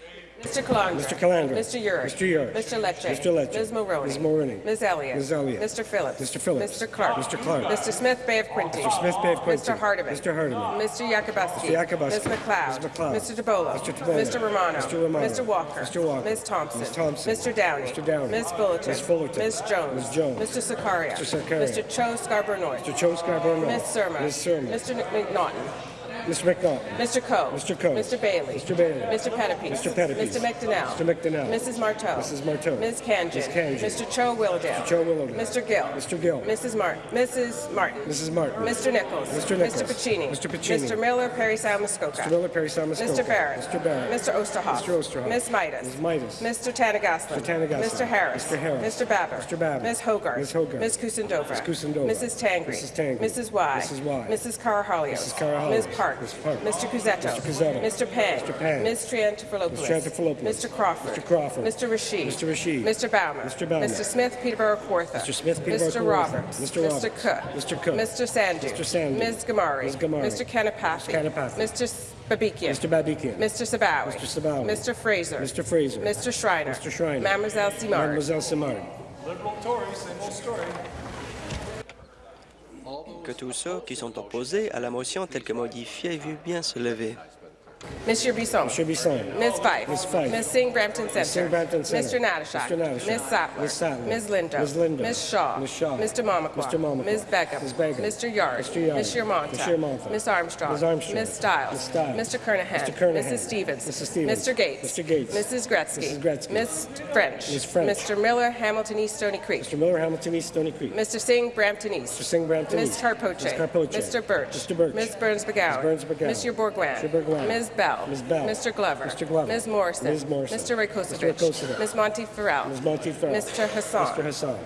Mr. Calandra. Mr. Calandra. Mr. Urick. Mr. Urick. Mr. Lecce. Mr. Lecce. Ms. Mulroney. Ms. Mulroney. Ms. Elliott. Ms. Elliott. Mr. Phillips. Mr. Phillips. Mr. Clark. Mr. Clark. Mr. Smith Bay of Quinte. Mr. Smith Bay of Quinte. Mr. Hardeman. Mr. Hardeman. Mr. Yakubuski. Mr. Yakubuski. Ms. McLeod. Ms. McLeod. Mr. DeBola. Mr. DeBola. Mr. Romano. Mr. Romano. Mr. Walker. Mr. Walker. Ms. Thompson. Ms. Thompson. Mr. Downey. Mr. Downey. Ms. Fullerton. Ms. Fullerton. Ms. Jones. Ms. Jones. Mr. Sakaria. Mr. Sakaria. Mr. Cho Scarborough North. Mr. Cho Scarborough North. Ms. Surma. Ms. Surma. Mr. McNaughton. Mr. McNaughton. Mr. Coe. Mr. Coe. Mr. Bailey. Mr. Bailey. Mr. Pettipies. Mr. Pettipies. Mr. McDonnell. Mr. McDonnell. Mrs. Marteau. Mrs. Marteau. Ms. Kanjan. Ms. Kanjan. Mr. Cho Willowdale. Mr. Cho Willowdale. Mr. Gill. Mr. Gill. Mrs. Martin. Mrs. Martin. Mrs. Martin. Mr. Nichols. Mr. Nichols. Mr. Pacini. Mr. Pacini. Mr. Miller, Perry Sound Muskoka. Mr. Miller, Perry Sound, Muskoka. Mr. Barrett. Mr. Barrett. Mr. Osterhoff. Mr. Osterhoff. Ms. Midas. Ms. Midas. Mr. Tanagaslan. Mr. Tanagaslan. Mr. Harris. Mr. Harris. Mr. Babbitt. Mr. Babbitt. Ms. Hogarth. Ms. Hogarth. Ms. Kusendova. Ms. Kusendova. Mrs. Tangri. Mrs. Tangri. Mrs. Y. Mrs. Y. Mrs. Carahalios. Mrs. Carahalios. Ms. Park. Ms. Park. Mr. Cusetto. Mr. Cusetto. Mr. Pang. Mr. Pang. Ms. Triantafilopoulos. Ms. Triantafilopoulos. Mr. Crawford. Mr. Crawford. Mr. Rashid. Mr. Rashid. Mr. Baumer. Mr. Baumer. Mr. Smith, Peterborough Kawartha. Mr. Smith, Peterborough Mr. Roberts. Mr. Roberts. Mr. Cook. Mr. Cook. Mr. Sandu. Mr. Sandu. Ms. Gamari. Ms. Gamari. Mr. Kanapathy. Mr. Kanapathy. Mr. Babikian. Mr. Babikian. Mr. Sabawi. Mr. Sabawi. Mr. Fraser. Mr. Fraser. Mr. Schreiner. Mr. Schreiner. Mademoiselle Simard. Mademoiselle Simard. Que tous ceux qui sont opposés à la motion telle que modifiée veuillent bien se lever. Monsieur Bisson. Monsieur Bisson. Ms. Fife. Ms. Fife. Ms. Singh Brampton Center. Singh Brampton Center. Mr. Natashak. Mr. Natashak. Ms. Sattler. Ms. Sattler. Ms. Lindo. Ms. Lindo. Ms. Shaw. Ms. Shaw. Mr. Mamakwa. Mr. Mamakwa. Ms. Begum. Ms. Begum. Mr. Yard. Mr. Yard. Ms. Yermonta. Ms. Yermonta. Ms. Armstrong. Ms. Armstrong. Ms. Stiles. Ms. Stiles. Mr. Kernahan. Mr. Kernahan. Mrs. Stevens. Mrs. Stevens. Mr. Gates. Mr. Gates. Mrs. Gretzky. Mrs. Gretzky. Ms. French. Ms. French. Mr. Miller, Hamilton East, Stony Creek. Mr. Miller, Hamilton East, Stony Creek. Mr. Singh, Brampton East. Mr. Singh, Brampton Ms. East. Carpoche. Ms. Carpoche. Mr. Birch. Mr. Birch. Ms. Burns McGowan. Ms. Burns McGowan. Mr. Bourguin. Mr. Bourguin. Ms. Bell. Ms. Bell. Mr. Glover. Mr. Glover. Ms. Morrison. Ms. Morrison. Mr. Rakosovic. Mr. Rakosovic. Ms. Monty Farrell. Ms. Mr. Hassan. Mr. Hassan.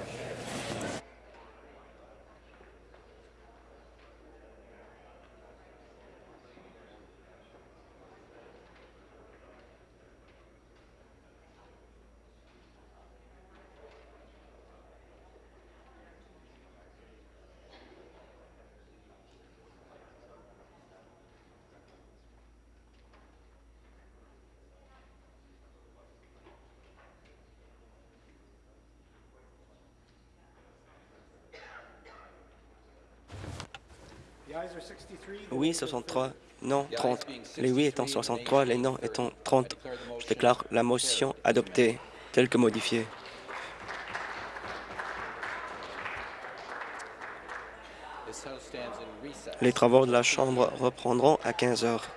Oui, 63. Non, 30. Les oui étant 63, les non étant 30. Je déclare la motion adoptée, telle que modifiée. Les travaux de la Chambre reprendront à 15 heures.